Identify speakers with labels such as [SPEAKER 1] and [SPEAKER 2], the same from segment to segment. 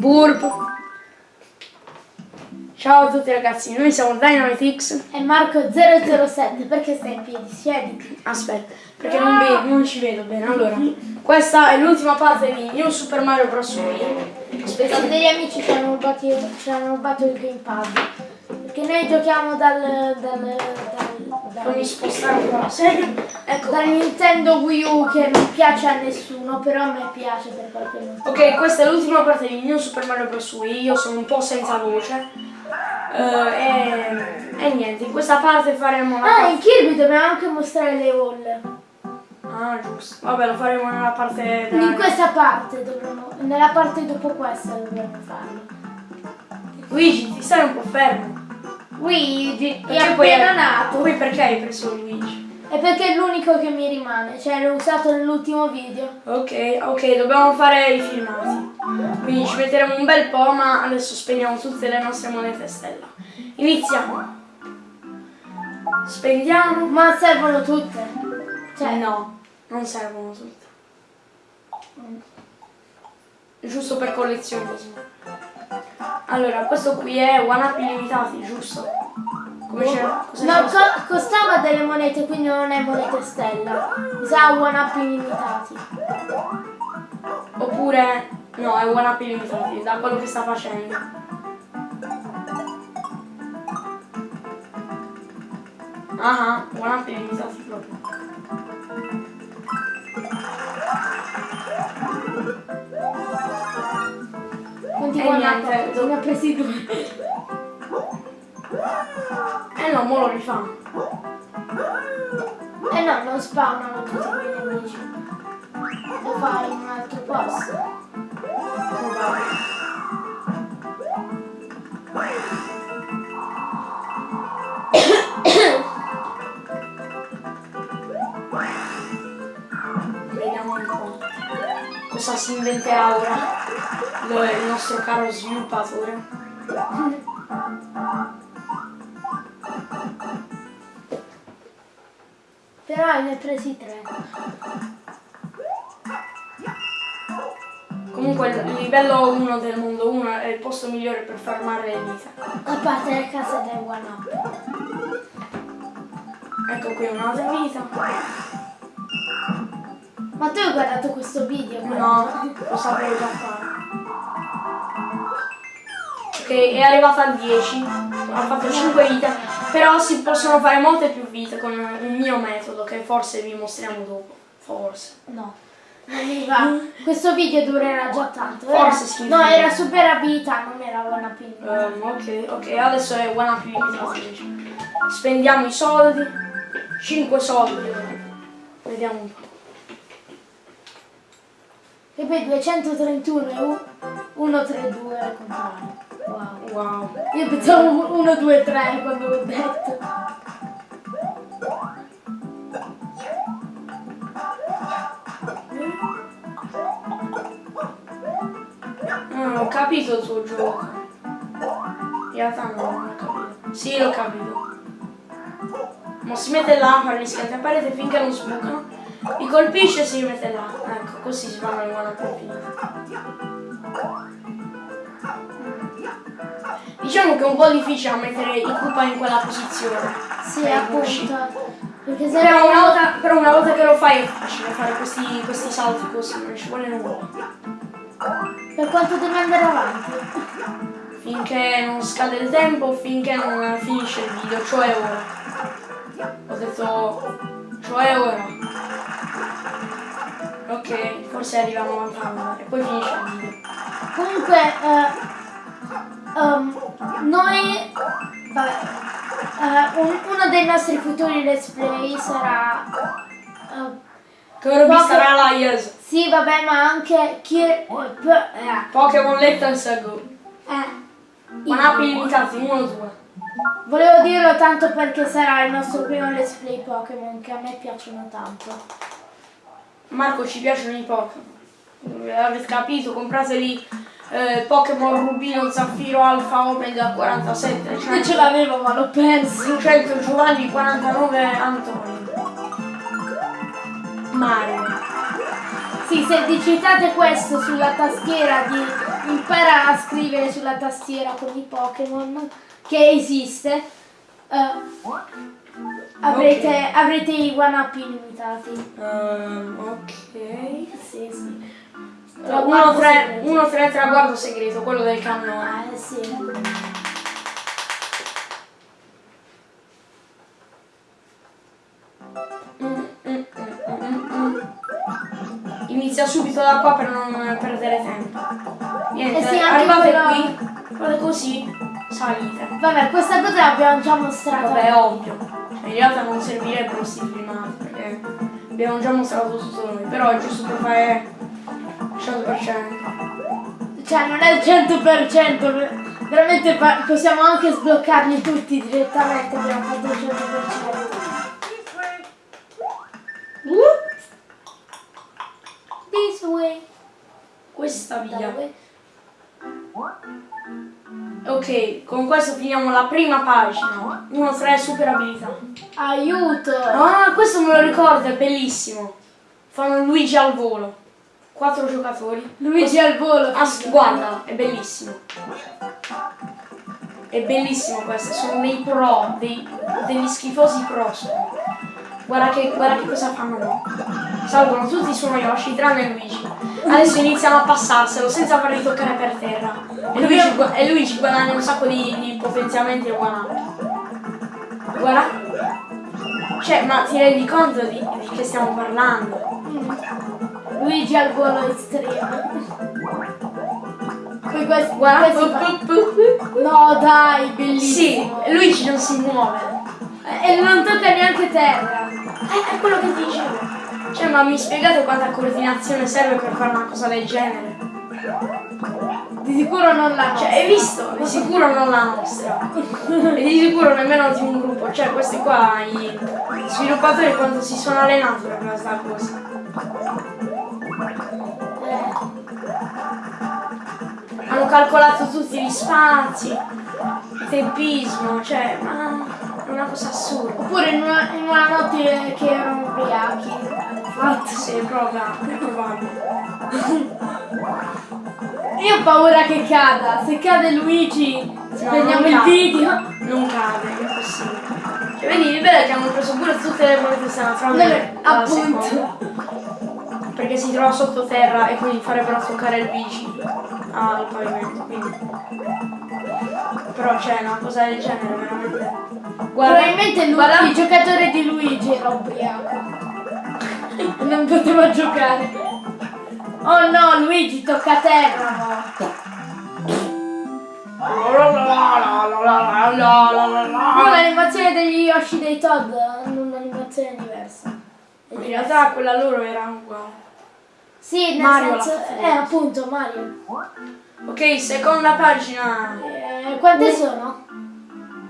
[SPEAKER 1] Burp. Ciao a tutti ragazzi, noi siamo DynamiteX.
[SPEAKER 2] E Marco007, perché stai in piedi? Siediti.
[SPEAKER 1] Aspetta, perché non, vedo, non ci vedo bene. Allora, questa è l'ultima parte di New Super Mario Bros. Wii.
[SPEAKER 2] Aspetta, degli amici ci hanno rubato, ci hanno rubato il gamepad. Perché noi giochiamo dal, dal, dal,
[SPEAKER 1] un po' la sedia. Ecco.
[SPEAKER 2] dal Nintendo Wii U che non piace a nessuno, però a me piace per qualche motivo.
[SPEAKER 1] Ok, questa è l'ultima parte di New Super Mario Bros. Wii. Io sono un po' senza voce. Eh, e, e niente, in questa parte faremo la
[SPEAKER 2] Ah, in Kirby dobbiamo anche mostrare le hall.
[SPEAKER 1] Ah, giusto. Vabbè, lo faremo nella parte
[SPEAKER 2] In
[SPEAKER 1] della...
[SPEAKER 2] questa parte dovremmo, nella parte dopo questa dovremmo farlo.
[SPEAKER 1] Luigi, ti stai un po' fermo.
[SPEAKER 2] Luigi è
[SPEAKER 1] Perché poi
[SPEAKER 2] appena nato.
[SPEAKER 1] Poi perché hai preso Luigi?
[SPEAKER 2] È perché è l'unico che mi rimane, cioè l'ho usato nell'ultimo video.
[SPEAKER 1] Ok, ok, dobbiamo fare i filmati. Quindi ci metteremo un bel po', ma adesso spegniamo tutte le nostre monete stella. Iniziamo. Spendiamo.
[SPEAKER 2] Ma servono tutte.
[SPEAKER 1] Cioè no, non servono tutte. Giusto per collezionismo. Allora, questo qui è one up illimitati, giusto? Come? Cosa
[SPEAKER 2] No, co- costava delle monete, quindi non è monete stella. Mi sa one up illimitati.
[SPEAKER 1] Oppure no, è one up illimitati, da quello che sta facendo. Ah, one up illimitati proprio. E
[SPEAKER 2] one
[SPEAKER 1] niente,
[SPEAKER 2] up? Ne ha presi due.
[SPEAKER 1] Eh no, mo lo rifà.
[SPEAKER 2] Eh no, non spawnano tutti quei nemici. Lo fai in un altro posto.
[SPEAKER 1] Vediamo un po' cosa si inventerà ora lo- il nostro caro sviluppatore.
[SPEAKER 2] Però ne ha presi tre.
[SPEAKER 1] Comunque il livello 1 del mondo 1 è il posto migliore per farmare le vita.
[SPEAKER 2] A parte le case del one up.
[SPEAKER 1] Ecco qui un'altra vita.
[SPEAKER 2] Ma tu hai guardato questo video?
[SPEAKER 1] No, lo sapevo già fare. Ok, è arrivata a 10, ha fatto 5 vite, però si possono fare molte più vite con un mio metodo che forse vi mostriamo dopo. Forse.
[SPEAKER 2] No. Non mi va. Questo video durerà già tanto. Era-
[SPEAKER 1] Forse sì.
[SPEAKER 2] No, era super abilità, non era one up.
[SPEAKER 1] Ehm, ok, ok, adesso è one up invece. Spendiamo i soldi. 5 soldi. Vediamo un po'.
[SPEAKER 2] E poi 231 e u- 132 al contrario. Wow.
[SPEAKER 1] Wow.
[SPEAKER 2] Io pensavo 1, 2, 3 quando l'ho detto.
[SPEAKER 1] Non ho capito il tuo gioco. In realtà no, non ho capito. Sì, l'ho capito. Ma si mette là, fa gli schianti a finché non sbucano. Li colpisce e si rimette là. Ecco, così si fanno le buone infinite. Diciamo che è un po' difficile mettere i Koopa in quella posizione.
[SPEAKER 2] Sì,
[SPEAKER 1] Per
[SPEAKER 2] appunto. Perché se
[SPEAKER 1] Però una, volta, però una volta che lo fai è facile fare questi, questi salti così, non ci vuole nulla.
[SPEAKER 2] per quanto devi andare avanti?
[SPEAKER 1] Finché non scade il tempo, finché non finisce il video, cioè ora. Ho detto, cioè ora. Ok, forse arriviamo a Montana e poi finisce il video.
[SPEAKER 2] Comunque, eh, um, noi, vabbè, eh, un- uno dei nostri futuri let's play sarà,
[SPEAKER 1] vi
[SPEAKER 2] Poco-
[SPEAKER 1] sarà Yes.
[SPEAKER 2] sì vabbè ma anche p- eh,
[SPEAKER 1] Pokémon Let's Go.
[SPEAKER 2] eh,
[SPEAKER 1] One up illimitati, 1 2.
[SPEAKER 2] volevo dirlo tanto perché sarà il nostro primo let's play Pokémon che a me piacciono tanto.
[SPEAKER 1] Marco ci piacciono i Pokémon. Avete capito? Comprateli eh, Pokémon Rubino, Zaffiro, Alfa, Omega 47.
[SPEAKER 2] Io
[SPEAKER 1] 100,
[SPEAKER 2] ce l'avevo ma l'ho perso.
[SPEAKER 1] 100 Giovanni, 49 Antonio. Mario.
[SPEAKER 2] Sì, se digitate questo sulla tastiera di impara a scrivere sulla tastiera con i Pokémon che esiste, eh, avrete,
[SPEAKER 1] Ok.
[SPEAKER 2] avrete i one up illimitati.
[SPEAKER 1] Ehm, ok.
[SPEAKER 2] Sì, sì.
[SPEAKER 1] 1-3 1-3 traguardo segreto, quello del cannone.
[SPEAKER 2] Eh sì.
[SPEAKER 1] Mm, mm, mm. Inizia subito da qua per non perdere tempo. Niente,
[SPEAKER 2] Eh sì,
[SPEAKER 1] arrivate
[SPEAKER 2] quello-
[SPEAKER 1] qui, fate così, salite.
[SPEAKER 2] Vabbè, questa cosa l'abbiamo già mostrata.
[SPEAKER 1] Vabbè, ovvio. In realtà non servirebbero questi filmati perché abbiamo già mostrato tutto noi, però è giusto per fare 100%.
[SPEAKER 2] Cioè, non è il 100%, ver- veramente possiamo anche sbloccarli tutti direttamente, abbiamo fatto il 100%. This way.
[SPEAKER 1] Questa via. Ok, con questo finiamo la prima pagina. 1-3 super abilità.
[SPEAKER 2] Aiuto!
[SPEAKER 1] Ah, questo me lo ricordo, è bellissimo. Fanno Luigi al volo. Quattro giocatori.
[SPEAKER 2] Luigi al volo.
[SPEAKER 1] Ah, guarda, è bellissimo. È bellissimo questo, sono dei pro, dei- degli schifosi pro sono. Guarda che, guarda che cosa fanno no. Salgono tutti su Yoshi, tranne Luigi. Adesso iniziano a passarselo senza farli toccare per terra. E Luigi, e Luigi guadagna un sacco di, di potenziamenti e up. Guarda. Cioè, ma ti rendi conto di, di che stiamo parlando?
[SPEAKER 2] Luigi al volo estremo. Poi questi fa- No dai,
[SPEAKER 1] Sì,
[SPEAKER 2] bellissimo.
[SPEAKER 1] Luigi non si muove.
[SPEAKER 2] E non tocca neanche terra.
[SPEAKER 1] Eh, è quello che dicevo. Cioè, ma mi spiegate quanta coordinazione serve per fare una cosa del genere?
[SPEAKER 2] Di sicuro non la
[SPEAKER 1] Cioè, hai visto? Di sicuro non la nostra. E di sicuro nemmeno di un gruppo. Cioè, questi qua, gli sviluppatori quanto si sono allenati per questa cosa. Hanno calcolato tutti gli spazi, tempismo, cioè, ma è una cosa assurda.
[SPEAKER 2] Oppure in una, in una notte che erano ubriachi.
[SPEAKER 1] Infatti, sì, è probabile.
[SPEAKER 2] Io ho paura che cada. Se cade Luigi,
[SPEAKER 1] non
[SPEAKER 2] il video.
[SPEAKER 1] Non cade, è impossibile. Cioè, vedi, è che hanno preso pure tutte le monete senatrali
[SPEAKER 2] Vabbè,
[SPEAKER 1] dalla
[SPEAKER 2] appunto.
[SPEAKER 1] Perché si trova sottoterra e quindi farebbero toccare Luigi al pavimento, quindi. Però c'è una cosa del genere, veramente. Guarda,
[SPEAKER 2] Probabilmente lui,
[SPEAKER 1] guarda-
[SPEAKER 2] il giocatore di Luigi era ubriaco. Non poteva giocare. Oh no, Luigi tocca a terra. No, l'animazione degli Yoshi dei Todd hanno un'animazione diversa.
[SPEAKER 1] In realtà quella loro era uguale.
[SPEAKER 2] Sì, nel
[SPEAKER 1] Mario
[SPEAKER 2] senso. Eh, appunto, Mario.
[SPEAKER 1] Ok, seconda pagina.
[SPEAKER 2] Eh, quante sono?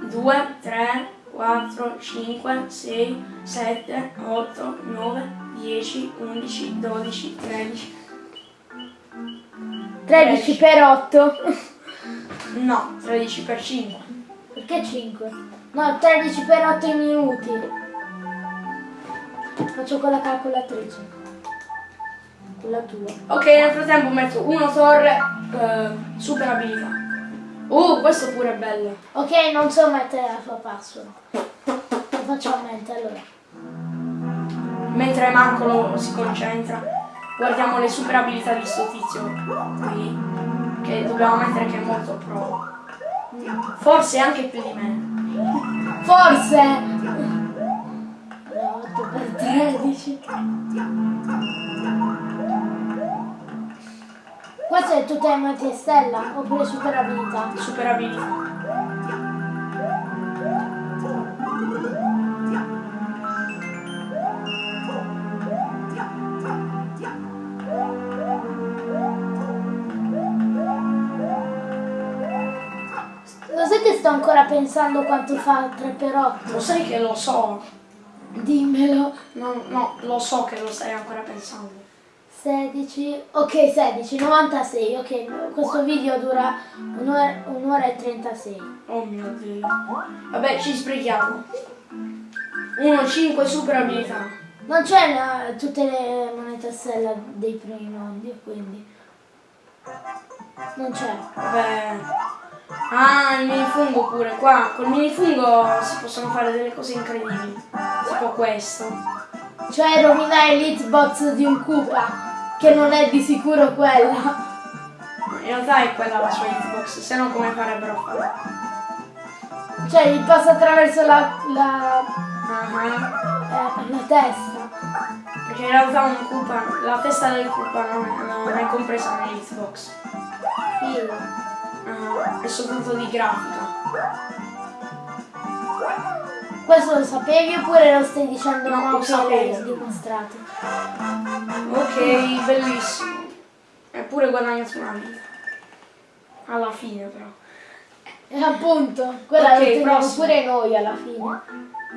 [SPEAKER 1] 2, 3, 4, 5, 6, 7, 8, 9, 10, 11, 12, 13.
[SPEAKER 2] 13 per 8.
[SPEAKER 1] No, 13 per 5.
[SPEAKER 2] Perché 5? No, 13 per 8 minuti. Faccio con la calcolatrice. La tua.
[SPEAKER 1] Ok, nel frattempo metto uno torre, eh, super abilità. Oh, questo pure è bello.
[SPEAKER 2] Ok, non so mettere la tua password. Lo faccio a mente allora.
[SPEAKER 1] Mentre Marco lo- si concentra, guardiamo le super abilità di sto tizio qui, che dobbiamo mettere che è molto pro. Forse anche più di me.
[SPEAKER 2] Forse! Allora, 8 per 13. Questo è tutto MT e Stella oppure super abilità?
[SPEAKER 1] Super abilità.
[SPEAKER 2] Lo sai che sto ancora pensando quanto fa 3 per 8?
[SPEAKER 1] Lo sai che lo so.
[SPEAKER 2] Dimmelo.
[SPEAKER 1] No, no, lo so che lo stai ancora pensando.
[SPEAKER 2] 16, ok 16, 96, ok, questo video dura un'ora, un'ora e 36.
[SPEAKER 1] Oh mio dio. Vabbè, ci sprechiamo. 1, 5 super abilità.
[SPEAKER 2] Non c'è la- tutte le monete stella dei primi mondi, quindi. Non c'è.
[SPEAKER 1] Vabbè. Ah, il minifungo pure. Qua col minifungo si possono fare delle cose incredibili. Tipo questo.
[SPEAKER 2] Cioè rovinare l'hitbox di un Koopa, che non è di sicuro quella.
[SPEAKER 1] In realtà è quella la sua hitbox, se no come farebbero a fare?
[SPEAKER 2] Cioè gli passa attraverso la, la,
[SPEAKER 1] Ah,
[SPEAKER 2] eh, la testa.
[SPEAKER 1] Perché in realtà un Koopa, la testa del Koopa non è, non è compresa nell'hitbox.
[SPEAKER 2] Figo.
[SPEAKER 1] Ah, è soltanto di grafica.
[SPEAKER 2] Questo lo sapevi oppure lo stai dicendo
[SPEAKER 1] No,
[SPEAKER 2] no,
[SPEAKER 1] lo
[SPEAKER 2] che l'hai dimostrato?
[SPEAKER 1] Ok, bellissimo. Eppure guadagnato una vita. Alla fine però.
[SPEAKER 2] E appunto, quella
[SPEAKER 1] Ok,
[SPEAKER 2] lo teniamo pure noi alla fine.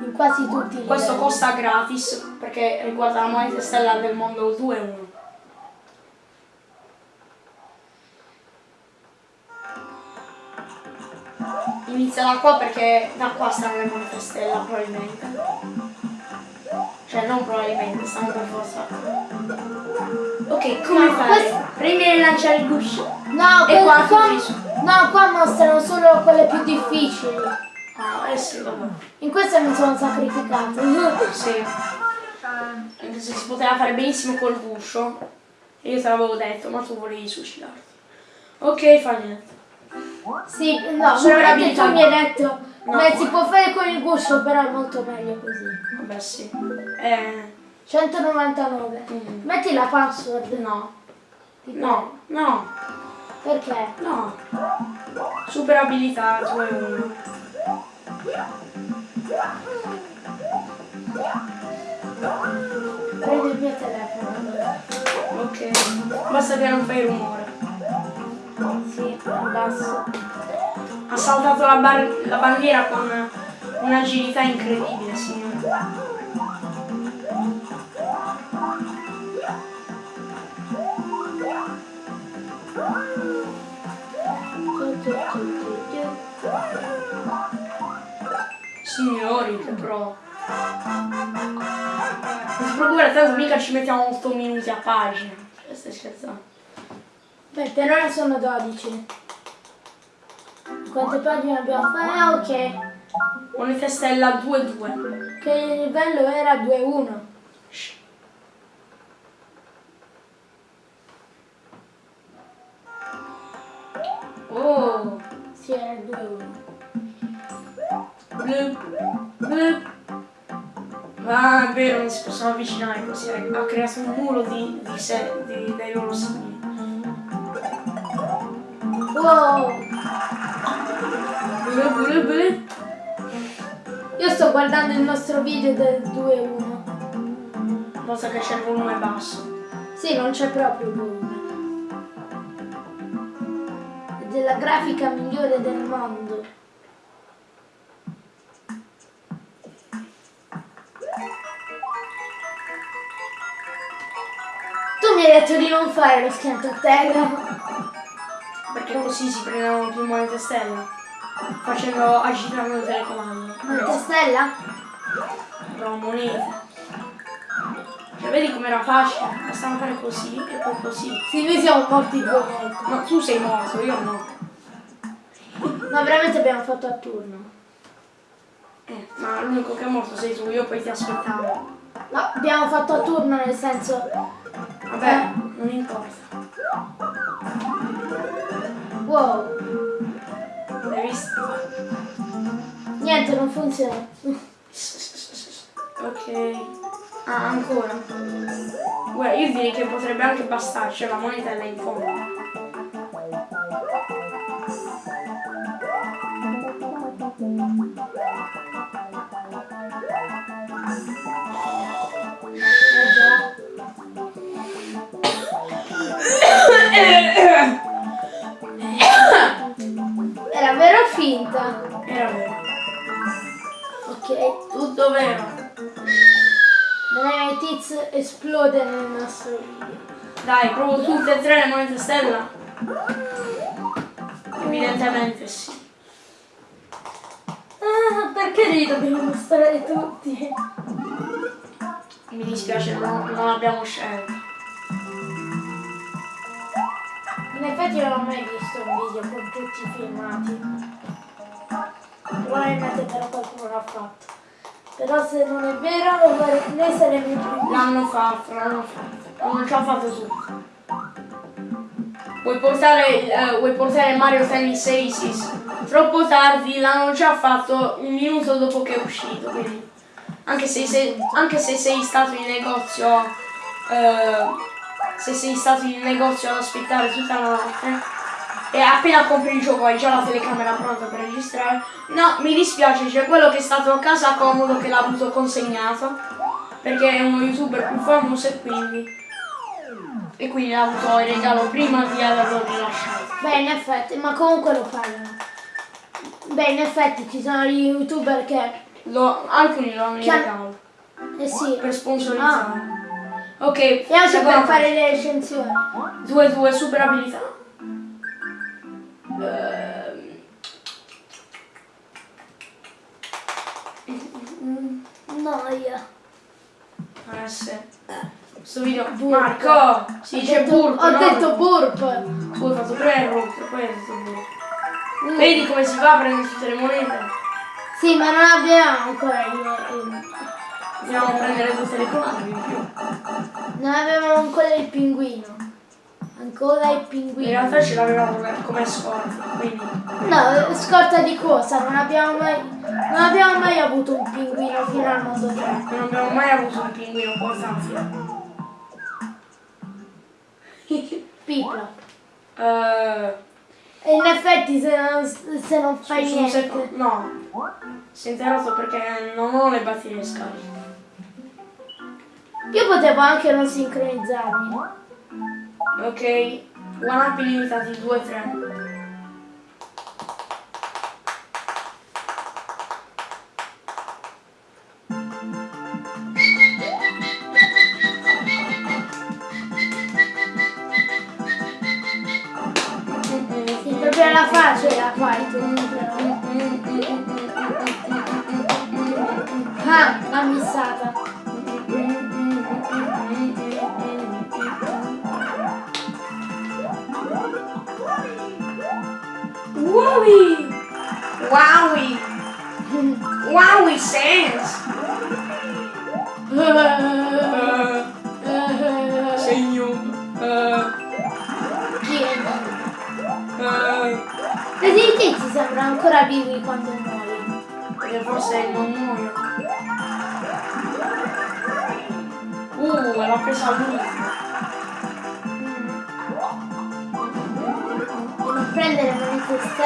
[SPEAKER 2] In quasi tutti i
[SPEAKER 1] Questo
[SPEAKER 2] livelli.
[SPEAKER 1] costa gratis perché riguarda la moneta stella del mondo 2 1. Inizia da qua perché da qua stanno le monete stella probabilmente. Cioè non probabilmente, stanno per forza. Ok, come
[SPEAKER 2] No,
[SPEAKER 1] fare?
[SPEAKER 2] questo-
[SPEAKER 1] Prendi e lanciare il guscio.
[SPEAKER 2] No,
[SPEAKER 1] E qua
[SPEAKER 2] qua, no, qua mostrano solo quelle più difficili.
[SPEAKER 1] Ah, eh sì, vabbè.
[SPEAKER 2] In questa mi sono sacrificato.
[SPEAKER 1] Sì. Anche se si poteva fare benissimo col guscio. E io te l'avevo detto, ma tu volevi suicidarti. Ok, fa niente.
[SPEAKER 2] Sì, no, veramente tu mi hai detto,
[SPEAKER 1] No.
[SPEAKER 2] beh, si può fare con il guscio, però è molto meglio così.
[SPEAKER 1] Vabbè sì. Eh.
[SPEAKER 2] 199.
[SPEAKER 1] Mm.
[SPEAKER 2] Metti la password.
[SPEAKER 1] No. No, no.
[SPEAKER 2] Perché?
[SPEAKER 1] no. Super abilità 2 1.
[SPEAKER 2] Prendi il mio telefono.
[SPEAKER 1] Ok. Basta che non fai rumore.
[SPEAKER 2] Sì, basso.
[SPEAKER 1] Ha saltato la, bar- la bandiera con un'agilità incredibile, signore. Signori, che pro. Non si preoccupare, tanto mica ci mettiamo 8 minuti a pagina. Stai scherzando.
[SPEAKER 2] Beh, per ora sono 12. Quante pagine abbiamo fatto? Ah, ok.
[SPEAKER 1] Monete stella 2-2.
[SPEAKER 2] Che livello era 2-1.
[SPEAKER 1] Oh,
[SPEAKER 2] Sì, era il 2-1.
[SPEAKER 1] blup, blup. Ah, è vero, non si possono avvicinare così. Ha creato un muro di, di sé, di, dei loro simili.
[SPEAKER 2] Wow!
[SPEAKER 1] Blup, blup, blup.
[SPEAKER 2] Io sto guardando il nostro video del 2-1.
[SPEAKER 1] Basta che c'è il volume basso.
[SPEAKER 2] Sì, non c'è proprio volume. È della grafica migliore del mondo. Tu mi hai detto di non fare lo schianto a terra.
[SPEAKER 1] Perché così si prendono più monete stella. Facendo agitando il telecomando.
[SPEAKER 2] Monete stella?
[SPEAKER 1] No, monete. Cioè, vedi com'era facile? Bastava fare così e poi così.
[SPEAKER 2] Sì, noi siamo morti due volte.
[SPEAKER 1] Ma tu sei morto, io no.
[SPEAKER 2] Ma veramente abbiamo fatto a turno.
[SPEAKER 1] Eh, ma l'unico che è morto sei tu, io poi ti aspettavo.
[SPEAKER 2] No, abbiamo fatto a turno nel senso...
[SPEAKER 1] Vabbè, non importa.
[SPEAKER 2] Wow,
[SPEAKER 1] Hai visto?
[SPEAKER 2] niente, non funziona.
[SPEAKER 1] Ok. Ah, ancora. Guarda, io direi che potrebbe anche bastarci, cioè la moneta è là in fondo.
[SPEAKER 2] Ok.
[SPEAKER 1] Tutto vero.
[SPEAKER 2] Dai, Tiz esplode nel nostro video.
[SPEAKER 1] Dai, provo tutte e tre le monete stella. Evidentemente sì.
[SPEAKER 2] Ah, perché li dobbiamo mostrare tutti?
[SPEAKER 1] Mi dispiace, non, non abbiamo scelto.
[SPEAKER 2] In effetti non ho mai visto un video con tutti i filmati. Probabilmente però qualcuno l'ha fatto. Però se non è vero, vorrei- noi saremo i primi.
[SPEAKER 1] L'hanno fatto, l'hanno fatto. L'hanno già fatto tutto. Vuoi portare, eh, vuoi portare Mario Tennis Aces? Troppo tardi, l'hanno già fatto un minuto dopo che è uscito, quindi. Anche se, sei- anche se sei stato in negozio. eh, se sei stato in negozio ad aspettare tutta la notte. E appena compri il gioco hai già la telecamera pronta per registrare. No, mi dispiace, c'è quello che è stato a casa comodo che l'ha avuto consegnato. Perché è uno youtuber più famoso e quindi. E quindi l'ha avuto in regalo prima di averlo rilasciato.
[SPEAKER 2] Beh, in effetti, ma comunque lo pagano. Beh, in effetti ci sono gli youtuber che...
[SPEAKER 1] Lo- alcuni lo hanno in regalo.
[SPEAKER 2] Eh sì.
[SPEAKER 1] Per sponsorizzare. Ok,
[SPEAKER 2] E anche per fare le recensioni.
[SPEAKER 1] 2-2 super abilità. Ehm,
[SPEAKER 2] Noia.
[SPEAKER 1] eh sì. Questo video.
[SPEAKER 2] Burp.
[SPEAKER 1] Marco! Si dice
[SPEAKER 2] Ho detto-
[SPEAKER 1] burp.
[SPEAKER 2] Ho
[SPEAKER 1] no?
[SPEAKER 2] detto burp.
[SPEAKER 1] Hai fatto hai detto burp. Vedi come si fa a prendere tutte le monete?
[SPEAKER 2] Sì, ma non abbiamo ancora il... il-
[SPEAKER 1] Dobbiamo prendere tutte le cose in più.
[SPEAKER 2] non abbiamo ancora il pinguino. Ancora il
[SPEAKER 1] In
[SPEAKER 2] pinguino.
[SPEAKER 1] realtà ce l'avevamo come- scorta, quindi.
[SPEAKER 2] No, scorta di cosa? Non abbiamo mai... Non abbiamo mai avuto un pinguino fino al modo 3.
[SPEAKER 1] Non abbiamo mai avuto un pinguino portatile.
[SPEAKER 2] Pipla.
[SPEAKER 1] Eh,
[SPEAKER 2] E in effetti se non, se non fai
[SPEAKER 1] un
[SPEAKER 2] niente...
[SPEAKER 1] secondo. No. Si è interrotto perché non ho le batterie scariche.
[SPEAKER 2] Io potevo anche non sincronizzarmi.
[SPEAKER 1] Ok. One up illimitati 2-3.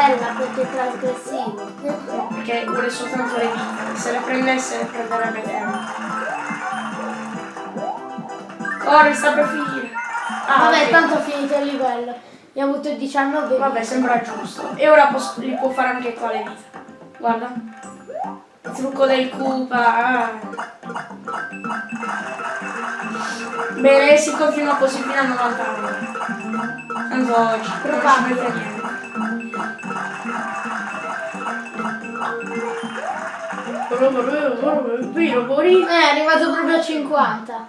[SPEAKER 2] Stella perché è trasgressivo.
[SPEAKER 1] Perché vuole soltanto le vite. Se le prendesse le prenderebbe tempo. Corri, sta per finire. Ah,
[SPEAKER 2] Vabbè,
[SPEAKER 1] ok.
[SPEAKER 2] tanto ho finito il livello. Ne ho avuto 19
[SPEAKER 1] Vabbè, sembra giusto. E ora pos- li può fare anche qua le vite. Guarda. Il trucco del Koopa. ah. Bene, si continua così fino a 90 anni. Tanto oggi non ci mette niente.
[SPEAKER 2] Eh, è arrivato proprio a 50.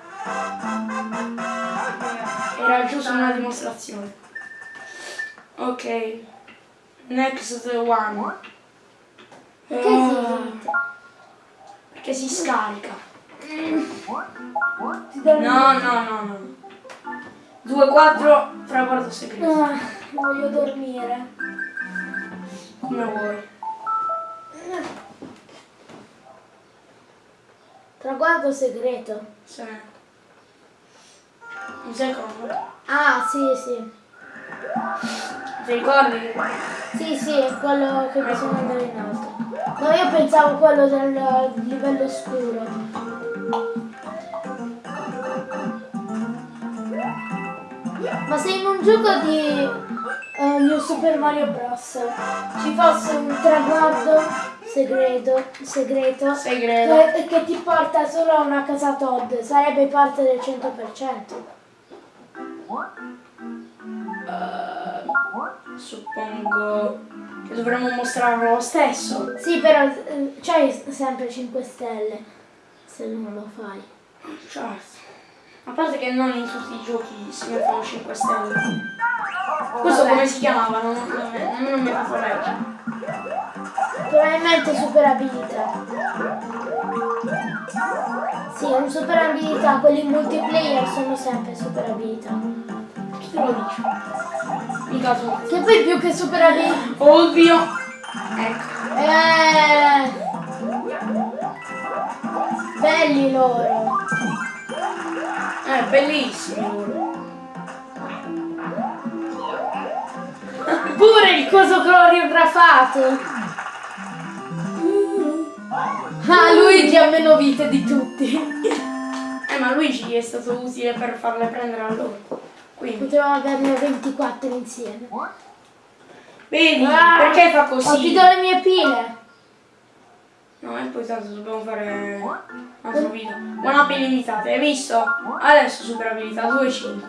[SPEAKER 1] Era giusto una dimostrazione. Ok. Next one.
[SPEAKER 2] Perché
[SPEAKER 1] Eh,
[SPEAKER 2] si
[SPEAKER 1] perché si scarica. No, no, no, no. 2-4 traguardo segreto.
[SPEAKER 2] Ah, voglio dormire.
[SPEAKER 1] Come vuoi.
[SPEAKER 2] Traguardo segreto.
[SPEAKER 1] Sì. Un secondo.
[SPEAKER 2] Ah, sì, sì.
[SPEAKER 1] Ti ricordi?
[SPEAKER 2] Sì, sì, è quello che bisogna andare in alto. No, io pensavo quello del livello scuro. Ma se in un gioco di eh, New Super Mario Bros. ci fosse un traguardo segreto, segreto
[SPEAKER 1] Segreto.
[SPEAKER 2] che, che ti porta solo a una casa Todd, sarebbe parte del 100%.
[SPEAKER 1] Suppongo che dovremmo mostrarlo lo stesso.
[SPEAKER 2] Sì, però eh, c'hai sempre 5 stelle se non lo fai.
[SPEAKER 1] Certo. A parte che non in tutti i giochi si mettono 5 stelle. Questo
[SPEAKER 2] Vabbè.
[SPEAKER 1] come si chiamava? Non, non, mi leggere.
[SPEAKER 2] Probabilmente super abilità. Sì, è un super abilità, quelli multiplayer sono sempre super abilità.
[SPEAKER 1] Chi te lo dice? Mica tu.
[SPEAKER 2] Che poi più che super abilità.
[SPEAKER 1] Ovvio. Ecco.
[SPEAKER 2] Eh, belli loro.
[SPEAKER 1] Eh, bellissimi
[SPEAKER 2] Pure il coso coreografato. Ah, Luigi ha meno vite di tutti.
[SPEAKER 1] Eh, ma Luigi è stato utile per farle prendere a loro. Quindi,
[SPEAKER 2] Potevamo averne 24 insieme.
[SPEAKER 1] vedi,
[SPEAKER 2] Ah,
[SPEAKER 1] perché fa così?
[SPEAKER 2] do le mie pile.
[SPEAKER 1] No, e poi tanto dobbiamo fare un altro video. Up illimitate, hai visto? Adesso super abilità 2-5.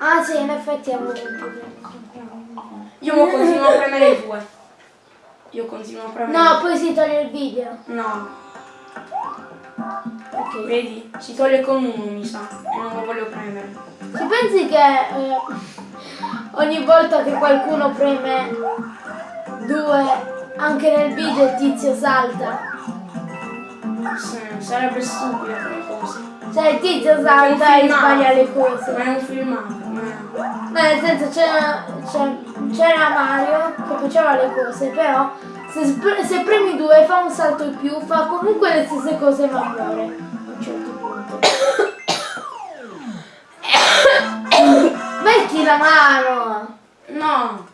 [SPEAKER 2] Ah sì, in effetti avevo un di...
[SPEAKER 1] Io mo continuo a premere i due. Io continuo a premere.
[SPEAKER 2] No, poi si toglie il video.
[SPEAKER 1] No,
[SPEAKER 2] Ok.
[SPEAKER 1] vedi? Si toglie con uno, mi sa. E non lo voglio premere.
[SPEAKER 2] Ci pensi che eh, ogni volta che qualcuno preme due, anche nel video il tizio salta?
[SPEAKER 1] Sì, sarebbe stupido come cosa.
[SPEAKER 2] Cioè il tizio salta e sbaglia le
[SPEAKER 1] Ma
[SPEAKER 2] cose.
[SPEAKER 1] è un filmato. Ma-
[SPEAKER 2] nel senso c'era, Mario che faceva le cose, però se, se premi due fa un salto in più, fa comunque le stesse cose ma muore a un certo punto. Metti la mano!
[SPEAKER 1] No,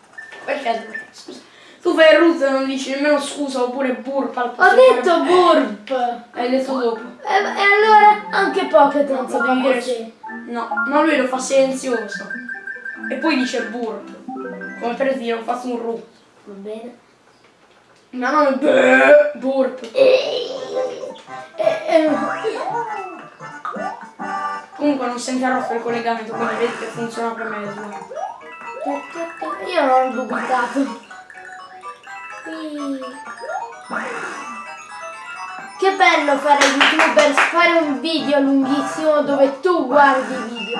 [SPEAKER 1] perché? Scusa. Tu fai il root e non dici nemmeno scusa oppure burp al
[SPEAKER 2] Ho
[SPEAKER 1] posto di
[SPEAKER 2] detto burp!
[SPEAKER 1] Hai detto dopo.
[SPEAKER 2] E, e allora anche Pocket non
[SPEAKER 1] Devi dire-
[SPEAKER 2] così.
[SPEAKER 1] No, ma lui lo fa silenzioso. E poi dice burp. Come per dire ho fatto un root.
[SPEAKER 2] Va bene.
[SPEAKER 1] Ma non è burp. Comunque non si è interrotto il collegamento, quindi vedi che funziona per me.
[SPEAKER 2] Io non ho dubitato. Sì. Che bello fare youtuber, fare un video lunghissimo dove tu guardi i video.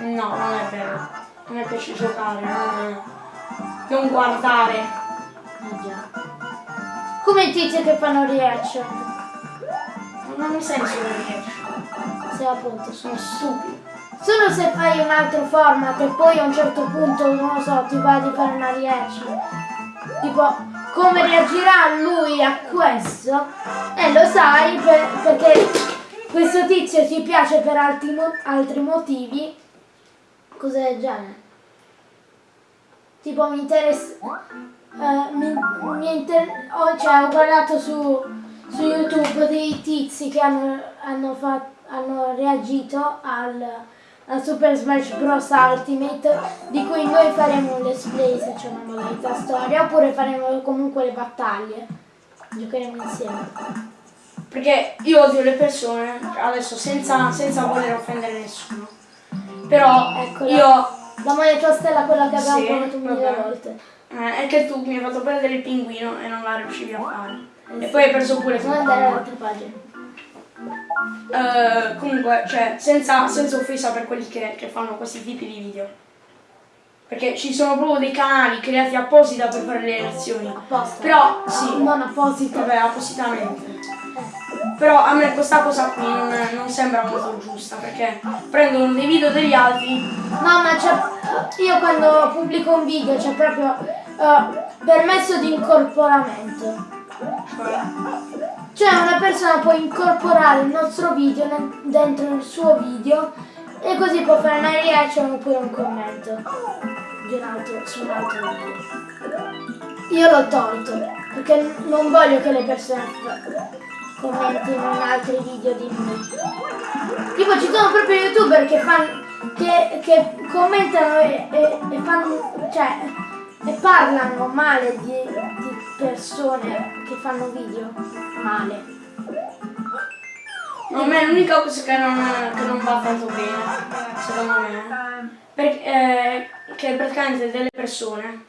[SPEAKER 1] No, non è vero. A me piace giocare, non, non guardare.
[SPEAKER 2] Già. Come i tizi che fanno reaction.
[SPEAKER 1] Non ha senso le riesci.
[SPEAKER 2] Se appunto.
[SPEAKER 1] Sono stupidi.
[SPEAKER 2] Solo se fai un altro format e poi a un certo punto, non lo so, ti va di fare una reaction. Tipo, come reagirà lui a questo? E lo sai per- perché questo tizio ti piace per altri, mo- altri motivi. Cose del genere. Tipo mi interessa. eh, mi, mi inter- ho, cioè, ho guardato su, su YouTube dei tizi che hanno, hanno, hanno reagito al, al Super Smash Bros. Ultimate di cui noi faremo un let's play se c'è una modalità storia oppure faremo comunque le battaglie. Giocheremo insieme.
[SPEAKER 1] Perché io odio le persone, adesso senza, senza voler offendere nessuno. Però
[SPEAKER 2] Eccola.
[SPEAKER 1] io
[SPEAKER 2] La moneta stella quella che abbiamo
[SPEAKER 1] Sì,
[SPEAKER 2] provato mille volte.
[SPEAKER 1] eh, è che tu mi hai fatto perdere il pinguino e non la riuscivi a fare. E poi hai perso pure
[SPEAKER 2] Non andare all'altra pagina.
[SPEAKER 1] Eh, comunque, cioè, senza, senza offesa per quelli che, che fanno questi tipi di video. Perché ci sono proprio dei canali creati apposita per fare le reazioni.
[SPEAKER 2] Apposta.
[SPEAKER 1] Però, sì,
[SPEAKER 2] Non apposito.
[SPEAKER 1] vabbè, appositamente. Però a me questa cosa qui non, non sembra molto giusta perché prendono dei video degli altri.
[SPEAKER 2] No, ma c'è. Io quando pubblico un video c'è proprio eh, permesso di incorporamento.
[SPEAKER 1] Cioè,
[SPEAKER 2] Cioè una persona può incorporare il nostro video nel- dentro il suo video e così può fare una reaction oppure un commento di un altro, su un altro video. Io l'ho tolto perché non voglio che le persone commentino in altri video di me. Tipo ci sono proprio youtuber che fanno che, che commentano e, e- e fanno cioè e parlano male di, di persone che fanno video male.
[SPEAKER 1] a me l'unica cosa che non, che non va tanto bene, secondo me, perché, eh, che praticamente delle persone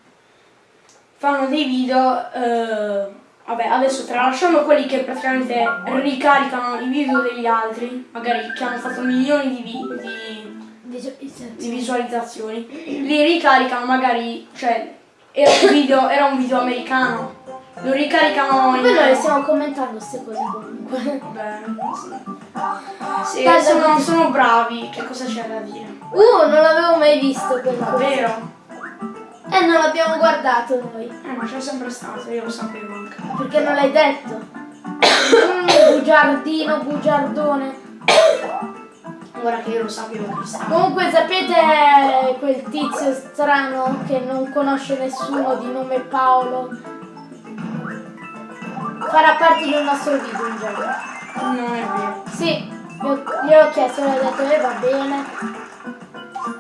[SPEAKER 1] fanno dei video, eh, vabbè adesso tralasciamo quelli che praticamente ricaricano i video degli altri, magari che hanno fatto milioni di, vi- di, di visualizzazioni, li ricaricano magari, cioè era un video, era un video americano, lo ricaricano in...
[SPEAKER 2] Poi noi stiamo commentando queste cose comunque.
[SPEAKER 1] Beh, sì. Sì,
[SPEAKER 2] Dai,
[SPEAKER 1] sono, sono bravi, che cosa c'è da dire?
[SPEAKER 2] Uh, non l'avevo mai visto quella cosa.
[SPEAKER 1] Davvero?
[SPEAKER 2] Eh, non l'abbiamo guardato noi.
[SPEAKER 1] Eh, ma c'è sempre stato, io lo sapevo anche.
[SPEAKER 2] Perché non l'hai detto? Mm, bugiardino, bugiardone.
[SPEAKER 1] Ora che io lo sapevo che stava.
[SPEAKER 2] Comunque sapete quel tizio strano che non conosce nessuno di nome Paolo? Farà parte del nostro video un giorno.
[SPEAKER 1] Non è vero.
[SPEAKER 2] Sì, ho chiesto e gli ho detto e va bene.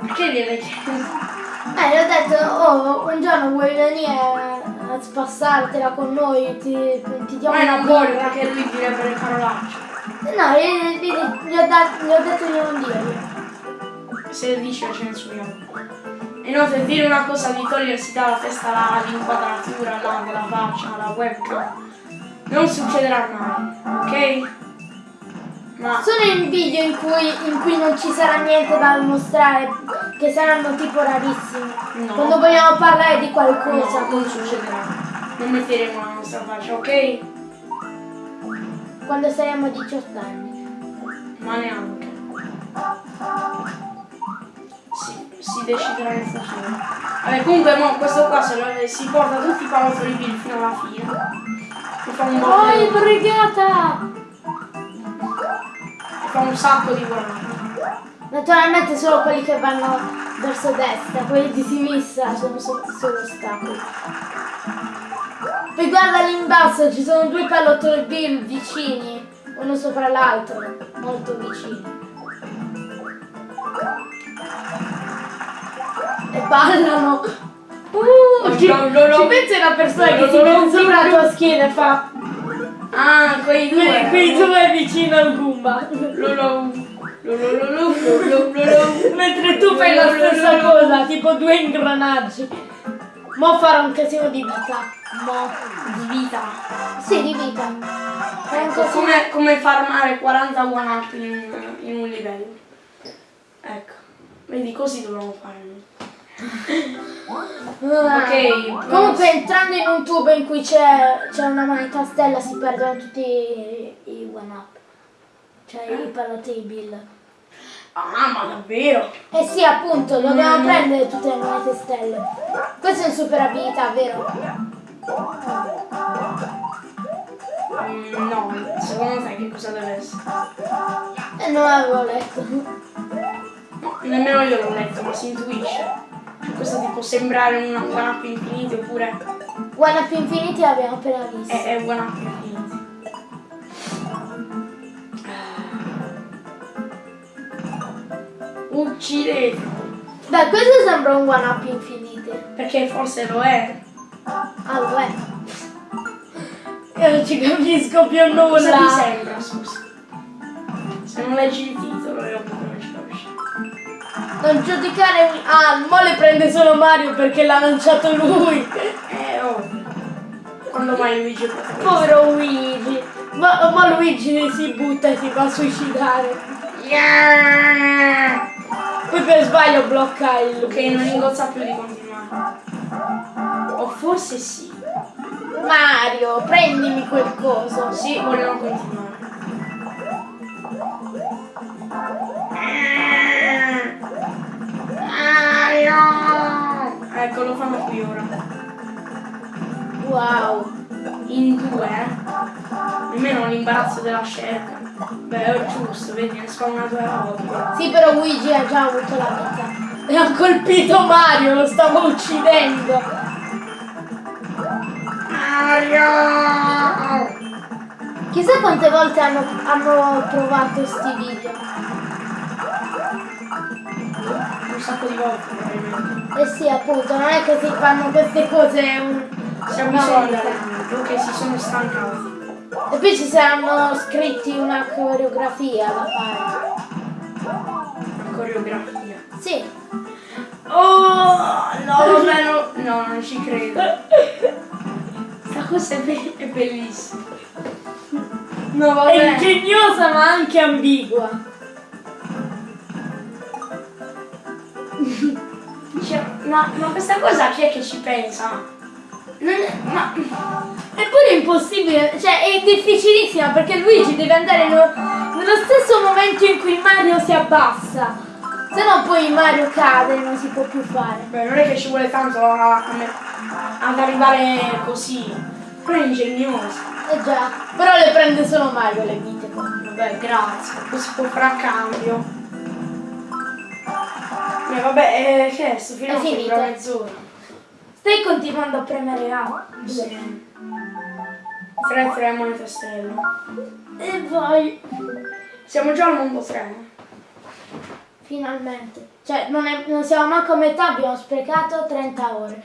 [SPEAKER 1] Perché gliel'hai chiesto?
[SPEAKER 2] Eh, gli ho detto, oh, un giorno vuoi venire a spassartela con noi, ti, ti diamo
[SPEAKER 1] Ma
[SPEAKER 2] una
[SPEAKER 1] non voglio
[SPEAKER 2] birra.
[SPEAKER 1] perché lui direbbe le parolacce.
[SPEAKER 2] No, gli, gli- ho, dat- gli ho detto di non dirlo.
[SPEAKER 1] Se dice ce ne subiamo. Inoltre dire una cosa di togliersi dalla testa la- l'inquadratura là della faccia, la webcam, non succederà mai, ok? Ma
[SPEAKER 2] Solo in video in cui, in cui non ci sarà niente da mostrare, che saranno tipo rarissimi.
[SPEAKER 1] No.
[SPEAKER 2] Quando vogliamo parlare di qualcosa.
[SPEAKER 1] no, non succederà. Non metteremo la nostra faccia, ok?
[SPEAKER 2] Quando saremo 18 anni.
[SPEAKER 1] Ma neanche. Si, si deciderà nel futuro. Vabbè, comunque mo questo qua se lo- si porta tutti i palottoli Bill fino alla fine. E fa un
[SPEAKER 2] Oh,
[SPEAKER 1] botto.
[SPEAKER 2] brigata!
[SPEAKER 1] e fa un sacco di guadagni.
[SPEAKER 2] Naturalmente solo quelli che vanno verso destra, quelli di sinistra sono so- solo ostacoli. Poi guarda lì in basso, ci sono due pallottoli Bill vicini, uno sopra l'altro, molto vicini. E ballano. Uh, ci, ci pensi una persona che si mette sopra la tua schiena e fa
[SPEAKER 1] Ah, quei due.
[SPEAKER 2] quei, due vicino al Goomba. Mentre tu fai la stessa cosa, tipo due ingranaggi. Mo farò un casino di vita. Mo.
[SPEAKER 1] Di vita.
[SPEAKER 2] Sì, di vita.
[SPEAKER 1] Ecco, come, come farmare 40 one up in, in un livello. Ecco. Vedi, così dobbiamo fare.
[SPEAKER 2] Ah.
[SPEAKER 1] Ok,
[SPEAKER 2] Comunque entrando in un tubo in cui c'è una manetta stella si perdono tutti i, i one up. Cioè i pallottoli Bill.
[SPEAKER 1] Ah, ma davvero?
[SPEAKER 2] Eh sì, appunto, dobbiamo
[SPEAKER 1] Mm.
[SPEAKER 2] prendere tutte le monete stelle. Questa è una super abilità, vero?
[SPEAKER 1] Mm, no, secondo te che cosa deve essere?
[SPEAKER 2] E non l'avevo letto.
[SPEAKER 1] No, nemmeno io l'ho letto, ma si intuisce. Questo ti può sembrare una one up infinity oppure
[SPEAKER 2] One up Infinity l'abbiamo appena visto.
[SPEAKER 1] è, è one up infinity. Uccidete!
[SPEAKER 2] Beh, questo sembra un one up Infinity.
[SPEAKER 1] Perché forse lo è.
[SPEAKER 2] Ah, lo è. Io non ci capisco più
[SPEAKER 1] Cosa ti
[SPEAKER 2] nulla.
[SPEAKER 1] sembra, scusa? Se non leggi il titolo che non ci capisci.
[SPEAKER 2] Non giudicare. Ah, mo le prende solo Mario perché l'ha lanciato lui.
[SPEAKER 1] È ovvio. Quando mai Luigi protagonista?
[SPEAKER 2] Povero Luigi. Ma, ma Luigi si butta e si va a suicidare.
[SPEAKER 1] Yeah!
[SPEAKER 2] Poi per sbaglio blocca il.
[SPEAKER 1] Ok, non ingozza più di continuare. O forse sì.
[SPEAKER 2] Mario, prendimi quel coso.
[SPEAKER 1] Sì, vogliono continuare. Mario! Ecco, lo fanno qui ora.
[SPEAKER 2] Wow.
[SPEAKER 1] In due, eh? Nemmeno l'imbarazzo della scelta. Beh, è giusto, vedi, ne spawnato era ovvio.
[SPEAKER 2] Sì, però Luigi ha già avuto la vita. E ha colpito Mario, lo stavo uccidendo.
[SPEAKER 1] Mario!
[SPEAKER 2] Chissà quante volte hanno, hanno provato sti video.
[SPEAKER 1] Un sacco di volte, probabilmente.
[SPEAKER 2] Eh sì, appunto, non è che si fanno queste cose un...
[SPEAKER 1] Bisogno
[SPEAKER 2] volta.
[SPEAKER 1] che si sono stancati.
[SPEAKER 2] E poi ci saranno scritti una coreografia da fare.
[SPEAKER 1] Coreografia.
[SPEAKER 2] Sì.
[SPEAKER 1] Oh, no, vabbè, no, no, non ci credo. Questa cosa è, be- è bellissima. No,
[SPEAKER 2] È
[SPEAKER 1] vabbè.
[SPEAKER 2] ingegnosa ma anche ambigua.
[SPEAKER 1] Cioè, ma, ma questa cosa chi è che ci pensa?
[SPEAKER 2] Ma eppure è impossibile, cioè è difficilissima perché Luigi deve andare nello, nello stesso momento in cui Mario si abbassa. Se no poi Mario cade e non si può più fare.
[SPEAKER 1] Beh, non è che ci vuole tanto a- a me- ad arrivare così. Però è ingegnoso.
[SPEAKER 2] Eh già, però le prende solo Mario le vite.
[SPEAKER 1] Vabbè, grazie. Si può fare a cambio. Eh, vabbè, eh, che è? Sto
[SPEAKER 2] finito.
[SPEAKER 1] dura mezz'ora.
[SPEAKER 2] Stai continuando a premere A.
[SPEAKER 1] Sì. 3-3 monete stelle.
[SPEAKER 2] E poi,
[SPEAKER 1] Siamo già al mondo 3.
[SPEAKER 2] finalmente. Cioè, non, è- non siamo manco a metà, abbiamo sprecato 30 ore.